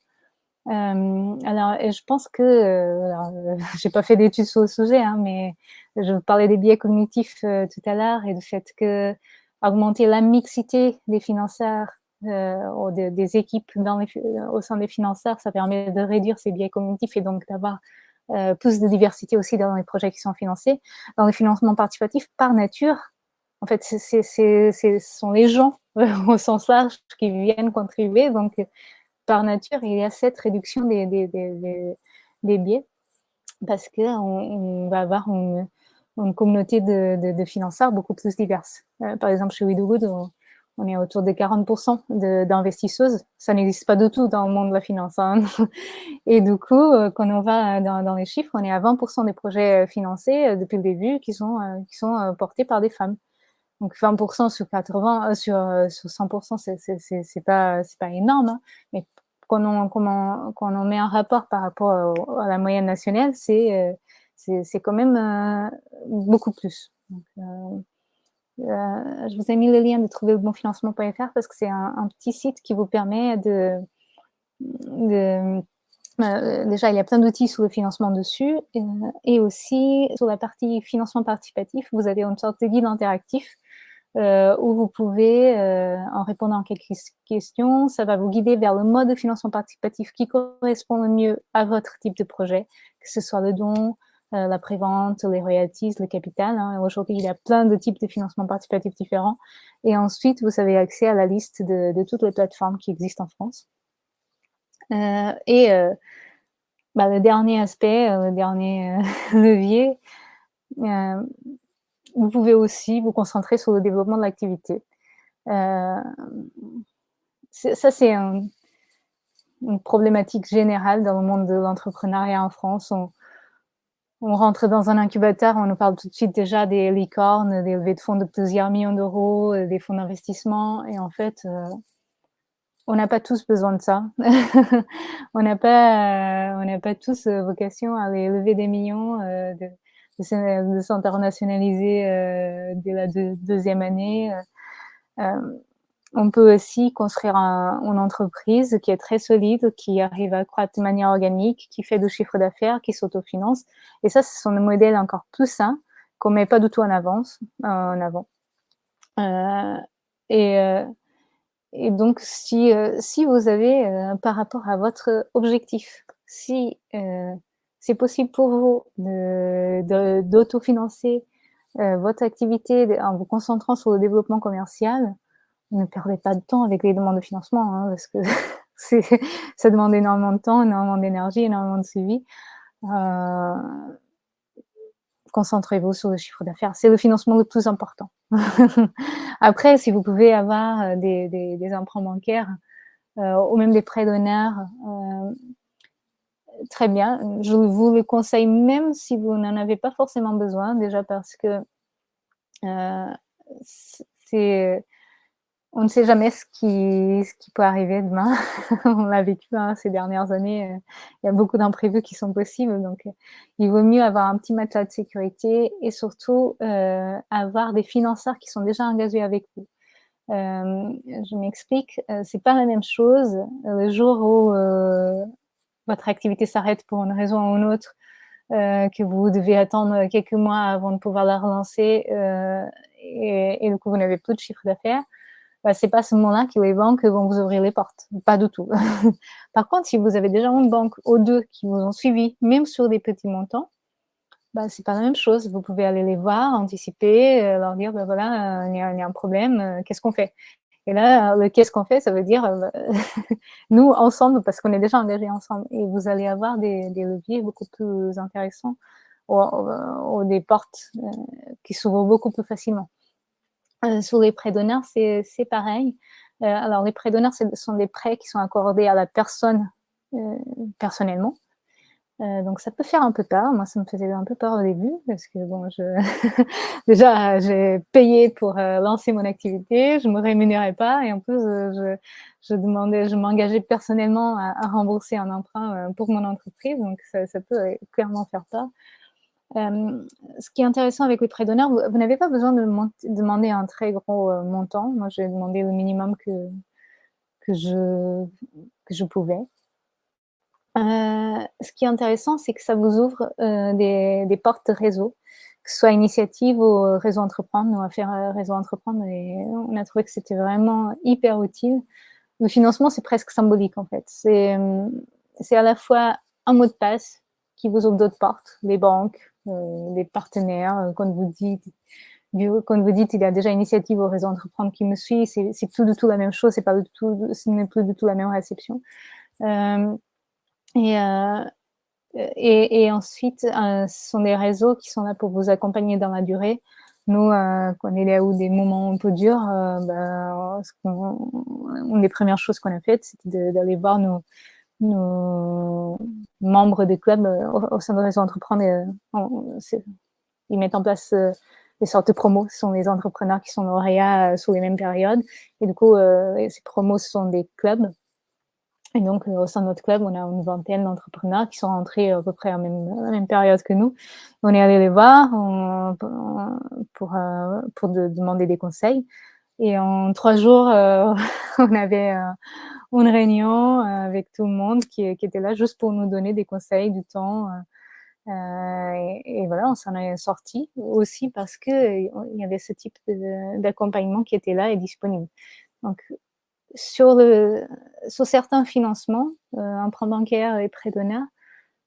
Alors, je pense que, j'ai pas fait d'études sur le sujet, hein, mais je parlais des biais cognitifs tout à l'heure et du fait que augmenter la mixité des financeurs ou des équipes dans les, au sein des financeurs, ça permet de réduire ces biais cognitifs et donc d'avoir plus de diversité aussi dans les projets qui sont financés. Dans le financement participatif, par nature, en fait, ce sont les gens au sens large qui viennent contribuer, donc par nature, il y a cette réduction des, des, des, des biais parce qu'on on va avoir une, une communauté de, de, financeurs beaucoup plus diverse. Euh, par exemple, chez WeDoGood, on, on est autour de 40% d'investisseuses. Ça n'existe pas du tout dans le monde de la finance. Hein. Et du coup, euh, quand on va dans, les chiffres, on est à 20% des projets financés euh, depuis le début qui sont, qui sont portés par des femmes. Donc 20% sur 80, sur, sur 100%, c'est pas, pas énorme, hein. mais quand on, quand, on, met un rapport par rapport à, la moyenne nationale, c'est c'est quand même euh, beaucoup plus. Euh, je vous ai mis le lien de trouver le bon financement.fr parce que c'est un, petit site qui vous permet de déjà, il y a plein d'outils sur le financement dessus. et aussi, sur la partie financement participatif, vous avez une sorte de guide interactif où vous pouvez, en répondant à quelques questions, ça va vous guider vers le mode de financement participatif qui correspond le mieux à votre type de projet, que ce soit le don, la prévente, les royalties, le capital. Hein. Aujourd'hui, il y a plein de types de financement participatif différents. Et ensuite, vous avez accès à la liste de, toutes les plateformes qui existent en France. et bah, le dernier aspect, le dernier levier, vous pouvez aussi vous concentrer sur le développement de l'activité. Euh, ça, c'est une problématique générale dans le monde de l'entrepreneuriat en France. Rentre dans un incubateur, on nous parle tout de suite déjà des licornes, des levées de fonds de plusieurs millions d'euros, euh, des fonds d'investissement. Et en fait, euh, on n'a pas tous besoin de ça. on n'a pas, on n'a pas tous vocation à aller lever des millions de, de s'internationaliser euh, dès la deuxième année. Euh, euh, on peut aussi construire une entreprise qui est très solide, qui arrive à croître de manière organique, qui fait du chiffre d'affaires, qui s'autofinance. Et ça, ce sont des modèles encore plus sains qu'on met pas du tout en avance, en avant. et, et donc, si, si vous avez, par rapport à votre objectif, si c'est possible pour vous d'autofinancer euh, votre activité en vous concentrant sur le développement commercial, ne perdez pas de temps avec les demandes de financement, hein, parce que ça demande énormément de temps, énormément d'énergie, énormément de suivi. Euh, concentrez-vous sur le chiffre d'affaires. C'est le financement le plus important. Après, si vous pouvez avoir euh, des, emprunts bancaires ou même des prêts d'honneur, très bien. Je vous le conseille même si vous n'en avez pas forcément besoin, déjà parce que euh, c'est on ne sait jamais ce qui, peut arriver demain. on l'a vécu hein, ces dernières années. Euh, il y a beaucoup d'imprévus qui sont possibles. Donc, euh, il vaut mieux avoir un petit matelas de sécurité et surtout avoir des financeurs qui sont déjà engagés avec vous. je m'explique, c'est pas la même chose le jour où votre activité s'arrête pour une raison ou une autre, euh, que vous devez attendre quelques mois avant de pouvoir la relancer euh, et, et, du coup vous n'avez plus de chiffre d'affaires, bah, c'est pas ce moment-là que les banques vont vous ouvrir les portes, pas du tout. Par contre, si vous avez déjà une banque ou deux qui vous ont suivi, même sur des petits montants, bah, c'est pas la même chose. Vous pouvez aller les voir, anticiper, euh, leur dire, bah, voilà, il y, a un problème, qu'est-ce qu'on fait? Et là, le qu'est-ce qu'on fait, ça veut dire euh, nous ensemble, parce qu'on est déjà engagés ensemble. Et vous allez avoir des, leviers beaucoup plus intéressants ou, des portes euh, qui s'ouvrent beaucoup plus facilement. Euh, sur les prêts d'honneur, c'est pareil. alors, les prêts d'honneur, ce sont des prêts qui sont accordés à la personne personnellement. Euh, donc ça peut faire un peu peur. Moi, ça me faisait un peu peur au début parce que bon, je... déjà j'ai payé pour euh, lancer mon activité, je me rémunérais pas et en plus euh, je, demandais, je m'engageais personnellement à, rembourser un emprunt pour mon entreprise, donc ça peut clairement faire peur. Ce qui est intéressant avec les prêts d'honneur, vous, n'avez pas besoin de demander un très gros montant. Moi, j'ai demandé le minimum que je pouvais. Euh, ce qui est intéressant, c'est que ça vous ouvre euh, des, portes réseau, que ce soit initiative ou réseau entreprendre. Nous, à faire euh, réseau entreprendre, et on a trouvé que c'était vraiment hyper utile. Le financement, c'est presque symbolique, en fait. C'est à la fois un mot de passe qui vous ouvre d'autres portes, les banques, les partenaires, quand vous dites quand vous dites il y a déjà initiative au réseau entreprendre qui me suit, c'est plus du tout la même chose, c'est pas du tout, ce n'est plus du tout la même réception. Euh, et, et, ensuite, euh, ce sont des réseaux qui sont là pour vous accompagner dans la durée. Nous, euh, quand il y a eu des moments un peu durs, ben, une des premières choses qu'on a faites, c'était d'aller voir nos, nos, membres des clubs au, sein de Réseau Entreprendre. ils mettent en place des sortes de promos. Ce sont les entrepreneurs qui sont lauréats sur les mêmes périodes. Et du coup, ces promos sont des clubs et donc, euh, au sein de notre club, on a une vingtaine d'entrepreneurs qui sont rentrés à peu près à la même, période que nous. On est allé les voir pour, euh, pour demander des conseils. Et en trois jours, euh, on avait une réunion avec tout le monde qui, était là juste pour nous donner des conseils, du temps, et, voilà, on s'en est sorti aussi parce qu'il y avait ce type d'accompagnement qui était là et disponible. Donc, sur, certains financements, emprunt bancaire et prêt d'honneur,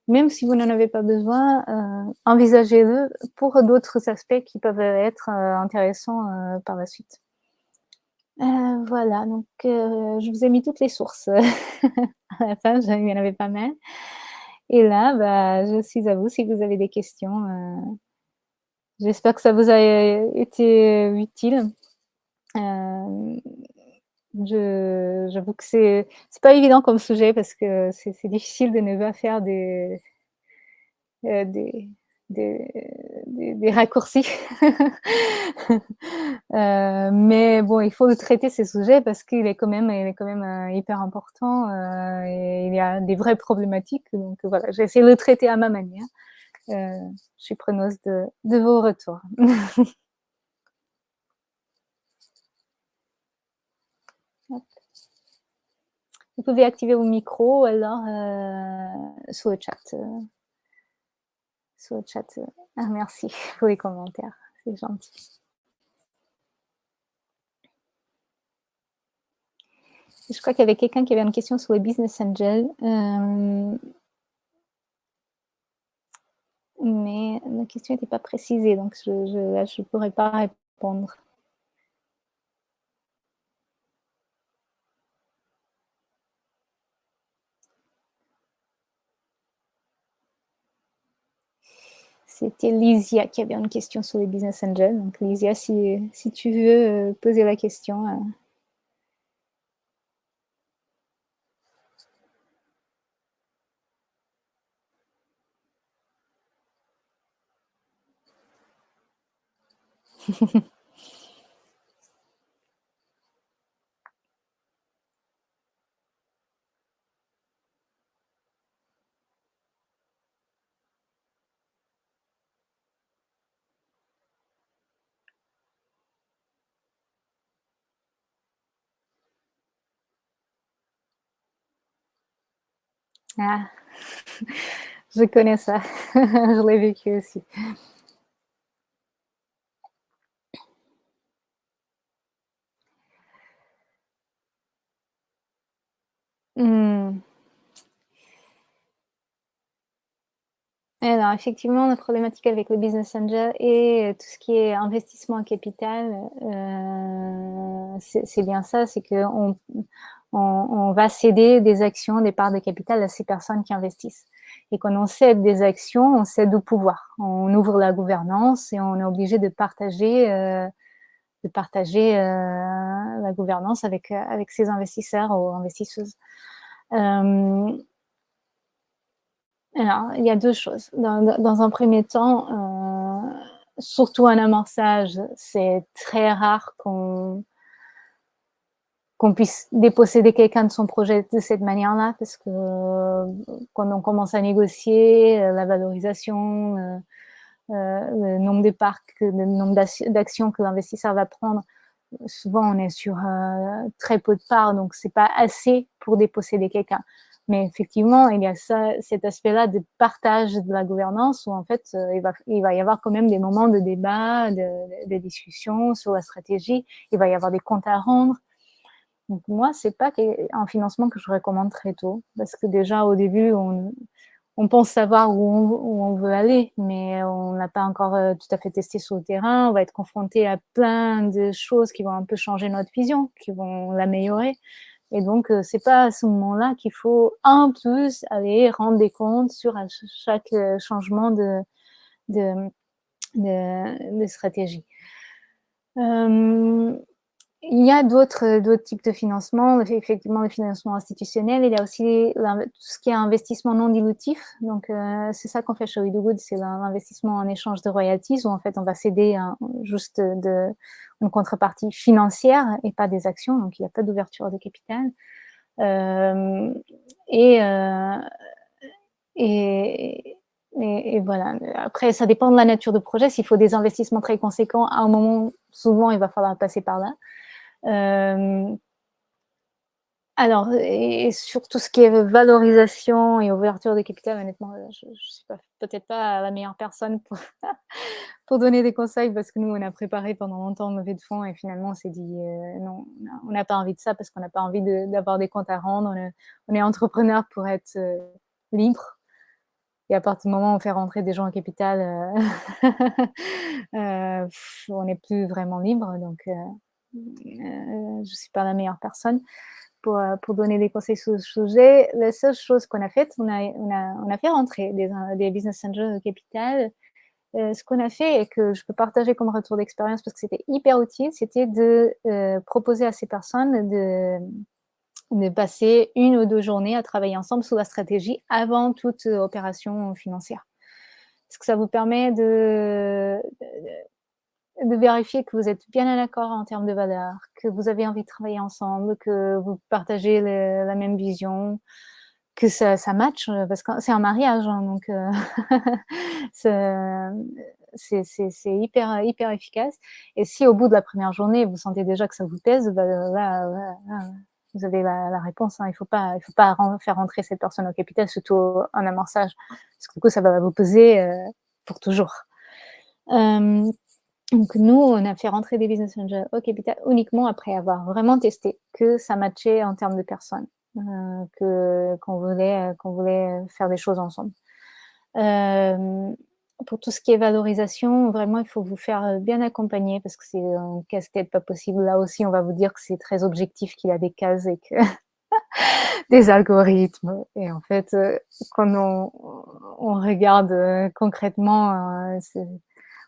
même si vous n'en avez pas besoin, euh, envisagez-le pour d'autres aspects qui peuvent être euh, intéressants euh, par la suite. Voilà, donc je vous ai mis toutes les sources. à la fin, il y en avait pas mal. Et là, bah, je suis à vous si vous avez des questions. J'espère que ça vous a été utile. J'avoue que c'est pas évident comme sujet parce que c'est difficile de ne pas faire des, euh, des, raccourcis. euh, mais bon, il faut traiter ces sujets parce qu'il est quand même, euh, hyper important euh, et il y a des vraies problématiques. Donc voilà, j'ai essayé de le traiter à ma manière. Je suis preneuse de, vos retours. Vous pouvez activer vos micros alors euh, sur le chat. Euh, sur le chat. Euh, ah, merci pour les commentaires, c'est gentil. Je crois qu'il y avait quelqu'un qui avait une question sur les business angels. mais la question n'était pas précisée, donc je ne pourrais pas répondre. C'était Lysia qui avait une question sur les business angels. Donc Lysia, si, si tu veux euh, poser la question. Ah, je connais ça. je l'ai vécu aussi. Hmm. Alors, effectivement, la problématique avec le business angel et tout ce qui est investissement en capital, euh, c'est bien ça, c'est qu'on on, va céder des actions, des parts de capital à ces personnes qui investissent. Et quand on cède des actions, on cède au pouvoir. On ouvre la gouvernance et on est obligé de partager, euh, de partager euh, la gouvernance avec, avec ses investisseurs ou investisseuses. Euh, alors, il y a deux choses. Dans, dans un premier temps, surtout un amorçage, c'est très rare qu'on qu'on puisse déposséder quelqu'un de son projet de cette manière-là, parce que euh, quand on commence à négocier euh, la valorisation, euh, le nombre de parcs, le nombre d'actions que l'investisseur va prendre, souvent on est sur très peu de parts, donc c'est pas assez pour déposséder quelqu'un. Mais effectivement, il y a ça, cet aspect-là de partage de la gouvernance où en fait, il, va, y avoir quand même des moments de débat, de, de discussion sur la stratégie. Il va y avoir des comptes à rendre. Donc moi, c'est pas un financement que je recommande très tôt, parce que déjà au début, on, pense savoir où on, veut aller, mais on n'a pas encore euh, tout à fait testé sur le terrain. On va être confronté à plein de choses qui vont un peu changer notre vision, qui vont l'améliorer. Et donc, euh, c'est pas à ce moment-là qu'il faut en plus aller rendre des comptes sur chaque euh, changement de, stratégie. Il y a d'autres d'autres types de financement, effectivement le financement institutionnel. Il y a aussi tout ce qui est investissement non dilutif. Donc euh, c'est ça qu'on fait chez Good, c'est l'investissement en échange de royalties où en fait on va céder juste une contrepartie financière et pas des actions. Donc il n'y a pas d'ouverture de capital. Euh, euh, et, et, voilà. Après, ça dépend de la nature du projet. S'il faut des investissements très conséquents, à un moment, souvent, il va falloir passer par là. Euh, Alors et sur tout ce qui est valorisation et ouverture de capital, honnêtement, je je suis pas peut-être pas la meilleure personne pour donner des conseils parce que nous, on a préparé pendant longtemps une levée de fonds et finalement on s'est dit: «Heu, non, on n'a pas envie de ça parce qu'on n'a pas envie d'avoir des comptes à rendre. On est entrepreneur pour être, libre et à partir du moment où on fait rentrer des gens en capital, on n'est plus vraiment libre donc heu, je suis pas la meilleure personne pour, heu, pour donner des conseils sur ce sujet. La seule chose qu'on a faite, on a on a on a fait rentrer des in des business angels au capital. Ce qu'on a fait et que je peux partager comme retour d'expérience parce que c'était hyper utile, c'était de, proposer à ces personnes de de passer 1 ou 2 journées à travailler ensemble sur la stratégie avant toute, opération financière. Parce que ça vous permet de de vérifier que vous êtes bien en accord en termes de valeurs, que vous avez envie de travailler ensemble, que vous partagez la même vision, que ça ça matche, heu, parce que c'est un mariage, hein, donc ce c'est hyper hyper efficace et si au bout de la 1re journée, vous sentez déjà que ça vous pèse, bah, là là vous avez la réponse, hein. Il faut pas il faut pas faire rentrer cette personne au capital, surtout en amorçage, parce que du coup, ça va vous peser, heu, pour toujours. Donc nous, on a fait rentrer des business angels au capital uniquement après avoir vraiment testé que ça matchait en termes de personnes, que qu'on voulait, qu'on voulait faire des choses ensemble. Hem, pour tout ce qui est valorisation, vraiment, il faut vous faire, bien accompagner parce que c'est un casse-tête pas possible. Là aussi, on va vous dire que c'est très objectif, qu'il y a des cases et que des algorithmes et en fait, heu, quand on on regarde, heu, concrètement, c'est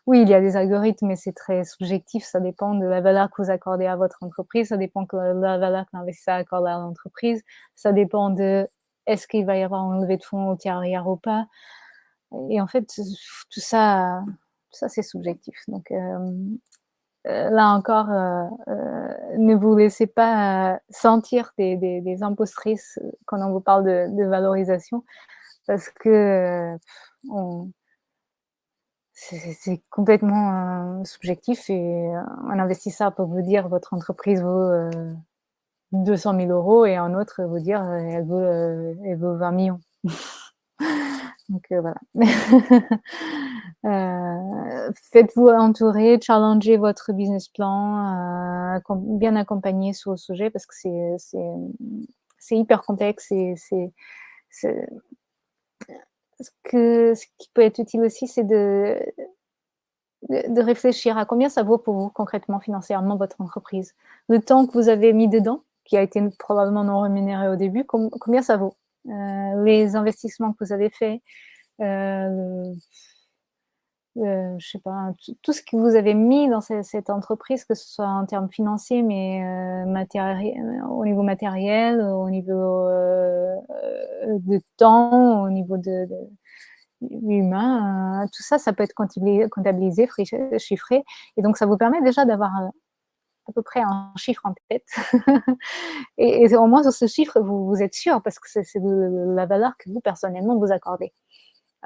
oui, il y a des algorithmes, mais c'est très subjectif. Ça dépend de la valeur que vous accordez à votre entreprise, ça dépend que la valeur que l'investisseur accorde à l'entreprise, ça dépend de est-ce qu'il va y avoir une levée de fonds ultérieure ou pas et en fait, tout ça ça, c'est subjectif donc hem, heu, là encore, heu, ne vous laissez pas sentir des impostrices quand on vous parle de de valorisation parce que, on c'est complètement, heu, subjectif et un investisseur peut vous dire: «Votre entreprise vaut, heu, 200 000 € et un autre vous dire: «Elle vaut, heu, elle vaut 20 000 000». Donc voilà. Faites-vous entourer, challengez votre business plan, bien accompagné sur le sujet parce que c'est hyper complexe et c'est ce qui peut être utile aussi, c'est de de réfléchir à combien ça vaut pour vous concrètement, financièrement, votre entreprise. Le temps que vous avez mis dedans, qui a été probablement non rémunéré au début, com combien ça vaut? Heu, les investissements que vous avez faits, heu, heu, je sais pas, tout tout ce que vous avez mis dans ce cette entreprise, que ce soit en termes financiers, mais matérie au niveau matériel, au niveau, heu, de temps, au niveau de de humain, tout ça, ça peut être comptabilisé, chiffré et donc ça vous permet déjà d'avoir, à peu près un chiffre en tête et au moins sur ce chiffre, vous vous êtes sûr parce que c'est la valeur que vous, personnellement, vous accordez.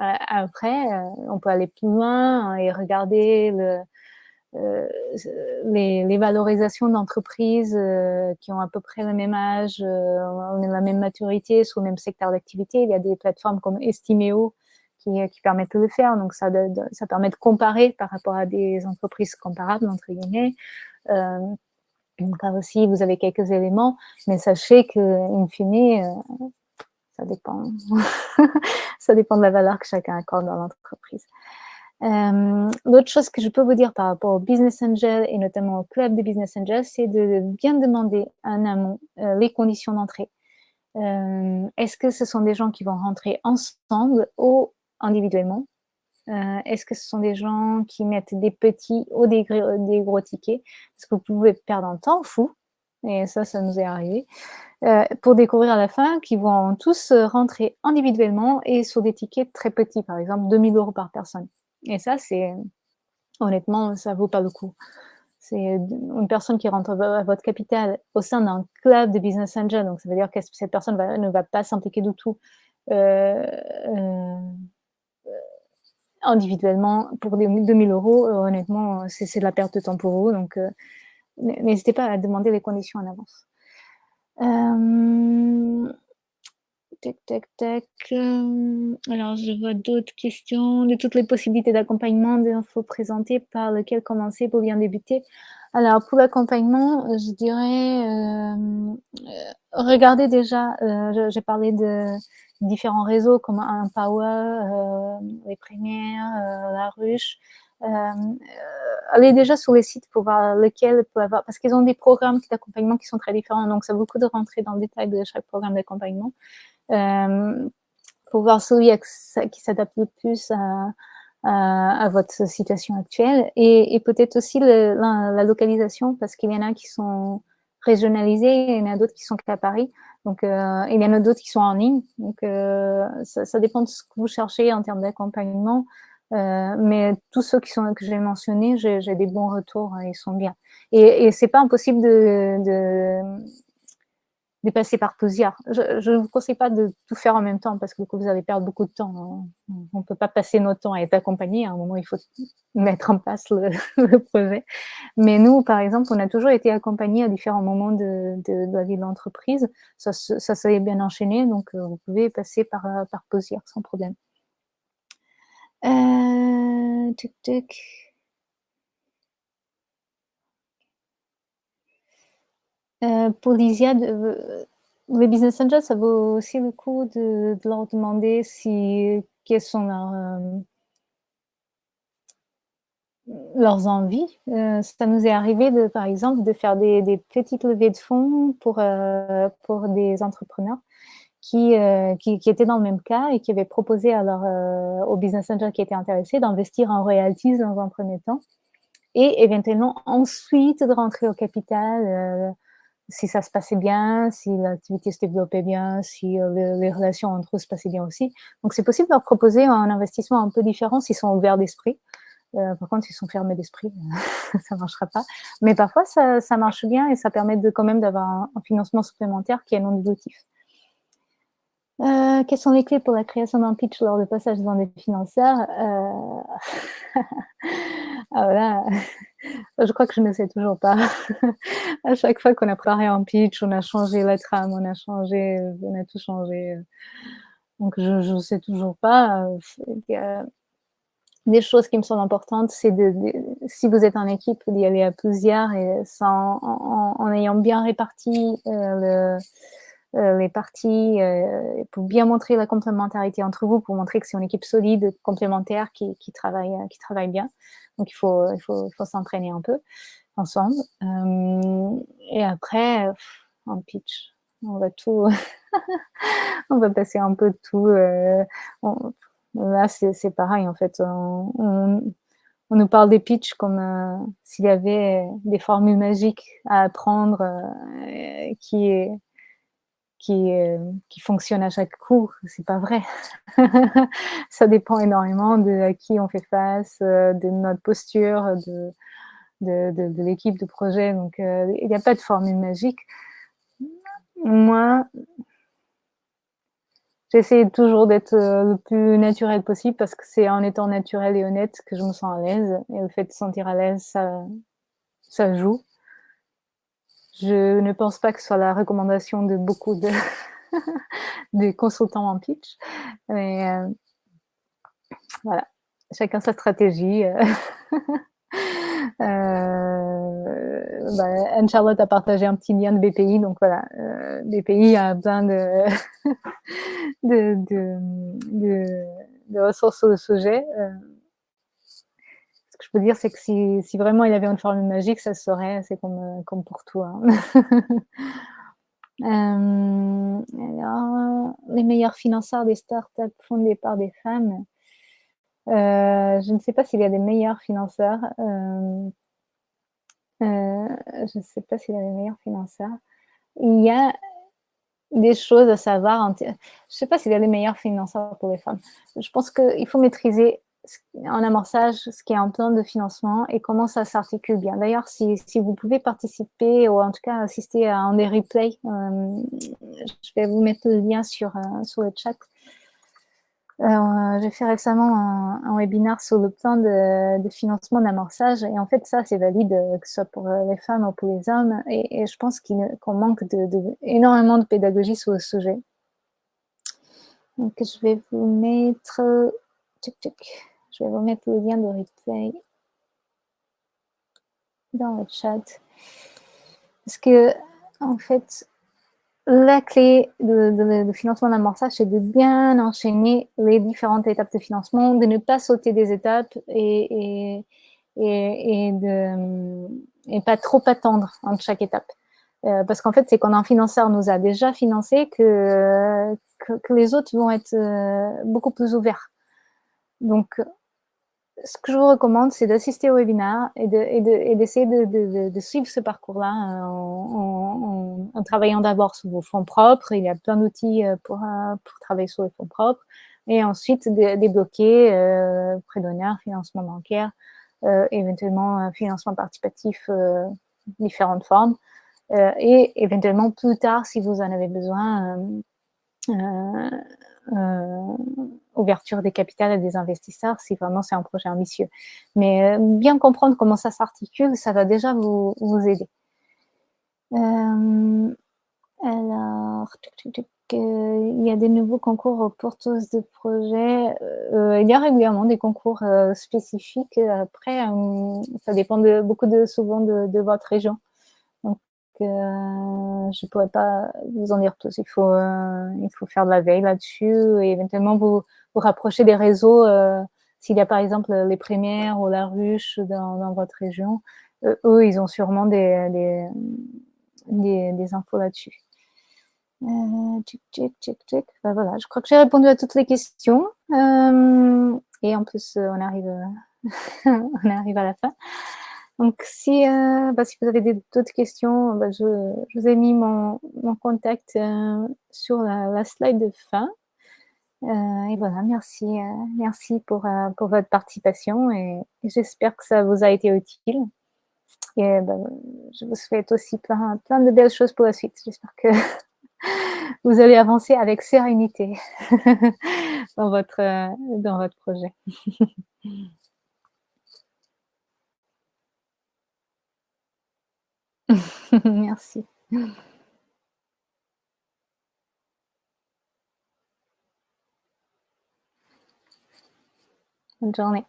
Heu, après, heu, on peut aller plus loin et regarder ce les valorisations d'entreprises, qui ont à peu près le même âge, heu, la même maturité, sur le même secteur d'activité. Il y a des plateformes comme Estimeo qui permettent de le faire, donc ça ça permet de comparer par rapport à des entreprises «comparables» entre guillemets. Donc là aussi, vous avez quelques éléments, mais sachez qu'in fine, ça dépend ça dépend de la valeur que chacun accorde dans l'entreprise. Hem, l'autre chose que je peux vous dire par rapport aux business angels et notamment au club des business angels, c'est de bien demander en amont, heu, les conditions d'entrée. Hem, est-ce que ce sont des gens qui vont rentrer ensemble ou individuellement? Est-ce que ce sont des gens qui mettent des petits ou des gr des gros tickets? Parce que vous pouvez perdre un temps fou et ça, ça nous est arrivé, heu, pour découvrir à la fin qu'ils vont tous rentrer individuellement et sur des tickets très petits, par exemple 2 000 € par personne. Et ça, c'est honnêtement, ça vaut pas le coup. C'est une personne qui rentre à votre capital au sein d'un club de business angels, donc ça veut dire que cette personne ne va pas s'impliquer du tout, heu, individuellement pour des 2 000 €, heu, honnêtement, c'est de la perte de temps pour vous donc n'hésitez pas à demander les conditions en avance. Euh, tac, tac, tac. Euh, alors, je vois d'autres questions. De toutes les possibilités d'accompagnement d'infos présentées, par lequel commencer pour bien débuter Alors, pour l'accompagnement, je dirais, euh, regardez déjà, j'ai parlé de différents réseaux comme Empower, les Premières, La Ruche. Allez déjà sur les sites pour voir lequel peut avoir, parce qu'ils ont des programmes d'accompagnement qui sont très différents, donc ça vaut beaucoup de rentrer dans le détail de chaque programme d'accompagnement. Euh, pour voir celui qui s'adapte le plus à, votre situation actuelle et, peut-être aussi le, la, localisation parce qu'il y en a qui sont régionalisés il y en a d'autres qui sont qu'à Paris. Donc, euh, il y en a d'autres qui sont en ligne. Donc, euh, ça, dépend de ce que vous cherchez en termes d'accompagnement. Euh, mais tous ceux qui sont que j'ai mentionnés, j'ai des bons retours, ils sont bien. Et, et c'est pas impossible de, passer par plusieurs. Je ne vous conseille pas de tout faire en même temps parce que vous allez perdre beaucoup de temps. On ne peut pas passer notre temps à être accompagné. À un moment, il faut mettre en place le, projet. Mais nous, par exemple, on a toujours été accompagnés à différents moments de, de, la vie de l'entreprise. Ça, ça s'est bien enchaîné, donc euh, vous pouvez passer par, par plusieurs sans problème. Euh, tic. Euh, pour Lysia, euh, les business angels, ça vaut aussi le coup de, leur demander si, quelles sont leurs envies. Ça nous est arrivé, de, par exemple, de faire des, petites levées de fonds pour, pour des entrepreneurs qui, qui, étaient dans le même cas et qui avaient proposé leur, aux business angels qui étaient intéressés d'investir en royalties dans un premier temps et éventuellement ensuite de rentrer au capital si ça se passait bien, si l'activité se développait bien, si euh, les, relations entre eux se passaient bien aussi. Donc, c'est possible de leur proposer un investissement un peu différent s'ils sont ouverts d'esprit. Euh, par contre, s'ils sont fermés d'esprit, ça ne marchera pas. Mais parfois, ça, ça, marche bien et ça permet de, quand même d'avoir un, financement supplémentaire qui est non dilutif. Euh, quelles sont les clés pour la création d'un pitch lors du passage dans des financeurs euh... ah. Je crois que je ne sais toujours pas. à chaque fois qu'on a préparé un pitch, on a changé la trame, on a changé, on a tout changé. Donc, je ne sais toujours pas. Des choses qui me sont importantes, c'est de, si vous êtes en équipe, d'y aller à plusieurs et sans, en, ayant bien réparti euh, le, euh, les parties euh, pour bien montrer la complémentarité entre vous, pour montrer que c'est une équipe solide, complémentaire, qui, qui, travaille, qui travaille bien. Donc, il faut, il faut, faut s'entraîner un peu ensemble. Euh, et après, en pitch, on va tout, on va passer un peu de tout. Euh, là, c'est pareil, en fait. On, on, nous parle des pitchs comme euh, s'il y avait des formules magiques à apprendre qui qui, euh, qui fonctionne à chaque coup. C'est pas vrai. ça dépend énormément de à qui on fait face, euh, de notre posture, de, de, de, l'équipe de projet. Donc, euh, il n'y a pas de formule magique. Moi, j'essaie toujours d'être le plus naturel possible parce que c'est en étant naturel et honnête que je me sens à l'aise. Et le fait de se sentir à l'aise, ça, ça joue. Je ne pense pas que ce soit la recommandation de beaucoup de, consultants en pitch. Mais euh, voilà, chacun sa stratégie. Euh, euh, bah, Anne-Charlotte a partagé un petit lien de BPI, donc voilà, BPI a de, de ressources sur le sujet que je peux dire, c'est que si, vraiment il avait une formule magique, ça serait, c'est comme, euh, pour toi. euh, alors, les meilleurs financeurs des startups fondées par des femmes. Euh, je ne sais pas s'il y a des meilleurs financeurs. Euh, euh je ne sais pas s'il y a des meilleurs financeurs. Il y a des choses à savoir. Je ne sais pas s'il y a des meilleurs financeurs pour les femmes. Je pense qu'il faut maîtriser en amorçage ce qui est en plan de financement et comment ça s'articule bien. D'ailleurs, si, vous pouvez participer ou en tout cas assister à un des replays, euh, je vais vous mettre le lien sur, euh, sur le chat. Euh, j'ai fait récemment un, un, webinaire sur le plan de, financement d'amorçage et en fait ça c'est valide que ce soit pour les femmes ou pour les hommes et, je pense qu'on qu manque de, énormément de pédagogie sur le sujet. Donc je vais vous mettre, je vais vous mettre le lien de replay dans le chat parce que en fait la clé de, de, de financement d'amorçage, c'est de bien enchaîner les différentes étapes de financement, de ne pas sauter des étapes et, et, et, de et pas trop attendre entre chaque étape. Euh, parce qu'en fait, c'est quand un financeur nous a déjà financé que, que, que les autres vont être euh, beaucoup plus ouverts. Donc, ce que je vous recommande, c'est d'assister au webinaire et d'essayer de, de, suivre ce parcours-là en, en, travaillant d'abord sur vos fonds propres. Il y a plein d'outils euh, pour, euh, pour travailler sur les fonds propres. Et ensuite, débloquer euh, d'honneur, financement bancaire, euh, éventuellement financement participatif, euh, différentes formes. Euh, et éventuellement, plus tard, si vous en avez besoin, euh, ouverture des capitales à des investisseurs si vraiment c'est un projet ambitieux. Mais euh, bien comprendre comment ça s'articule, ça va déjà vous, vous aider. Euh, alors, il y a des nouveaux concours aux porteuses de projets. Euh, il y a régulièrement des concours euh, spécifiques. Après, euh, ça dépend de, beaucoup de, souvent de votre région. Donc, euh, je pourrais pas vous en dire plus. Il faut, euh, il faut faire de la veille là-dessus et éventuellement vous, vous rapprocher des réseaux. Euh, S'il y a par exemple les Premières ou la Ruche dans, votre région, eux, ils ont sûrement des, des, des, infos là-dessus. Euh, tchic, tchic, tchic, voilà, je crois que j'ai répondu à toutes les questions. Et en plus, on arrive, on arrive à la fin. Donc, si, euh, bah, vous avez d'autres questions, bah, je, vous ai mis mon, contact euh, sur la, slide de fin. Euh, et voilà, merci, euh, merci pour, pour votre participation et, et j'espère que ça vous a été utile. Et bah, je vous souhaite aussi plein, plein de belles choses pour la suite. J'espère que vous allez avancer avec sérénité dans, votre, dans votre projet. Merci. Bonne journée.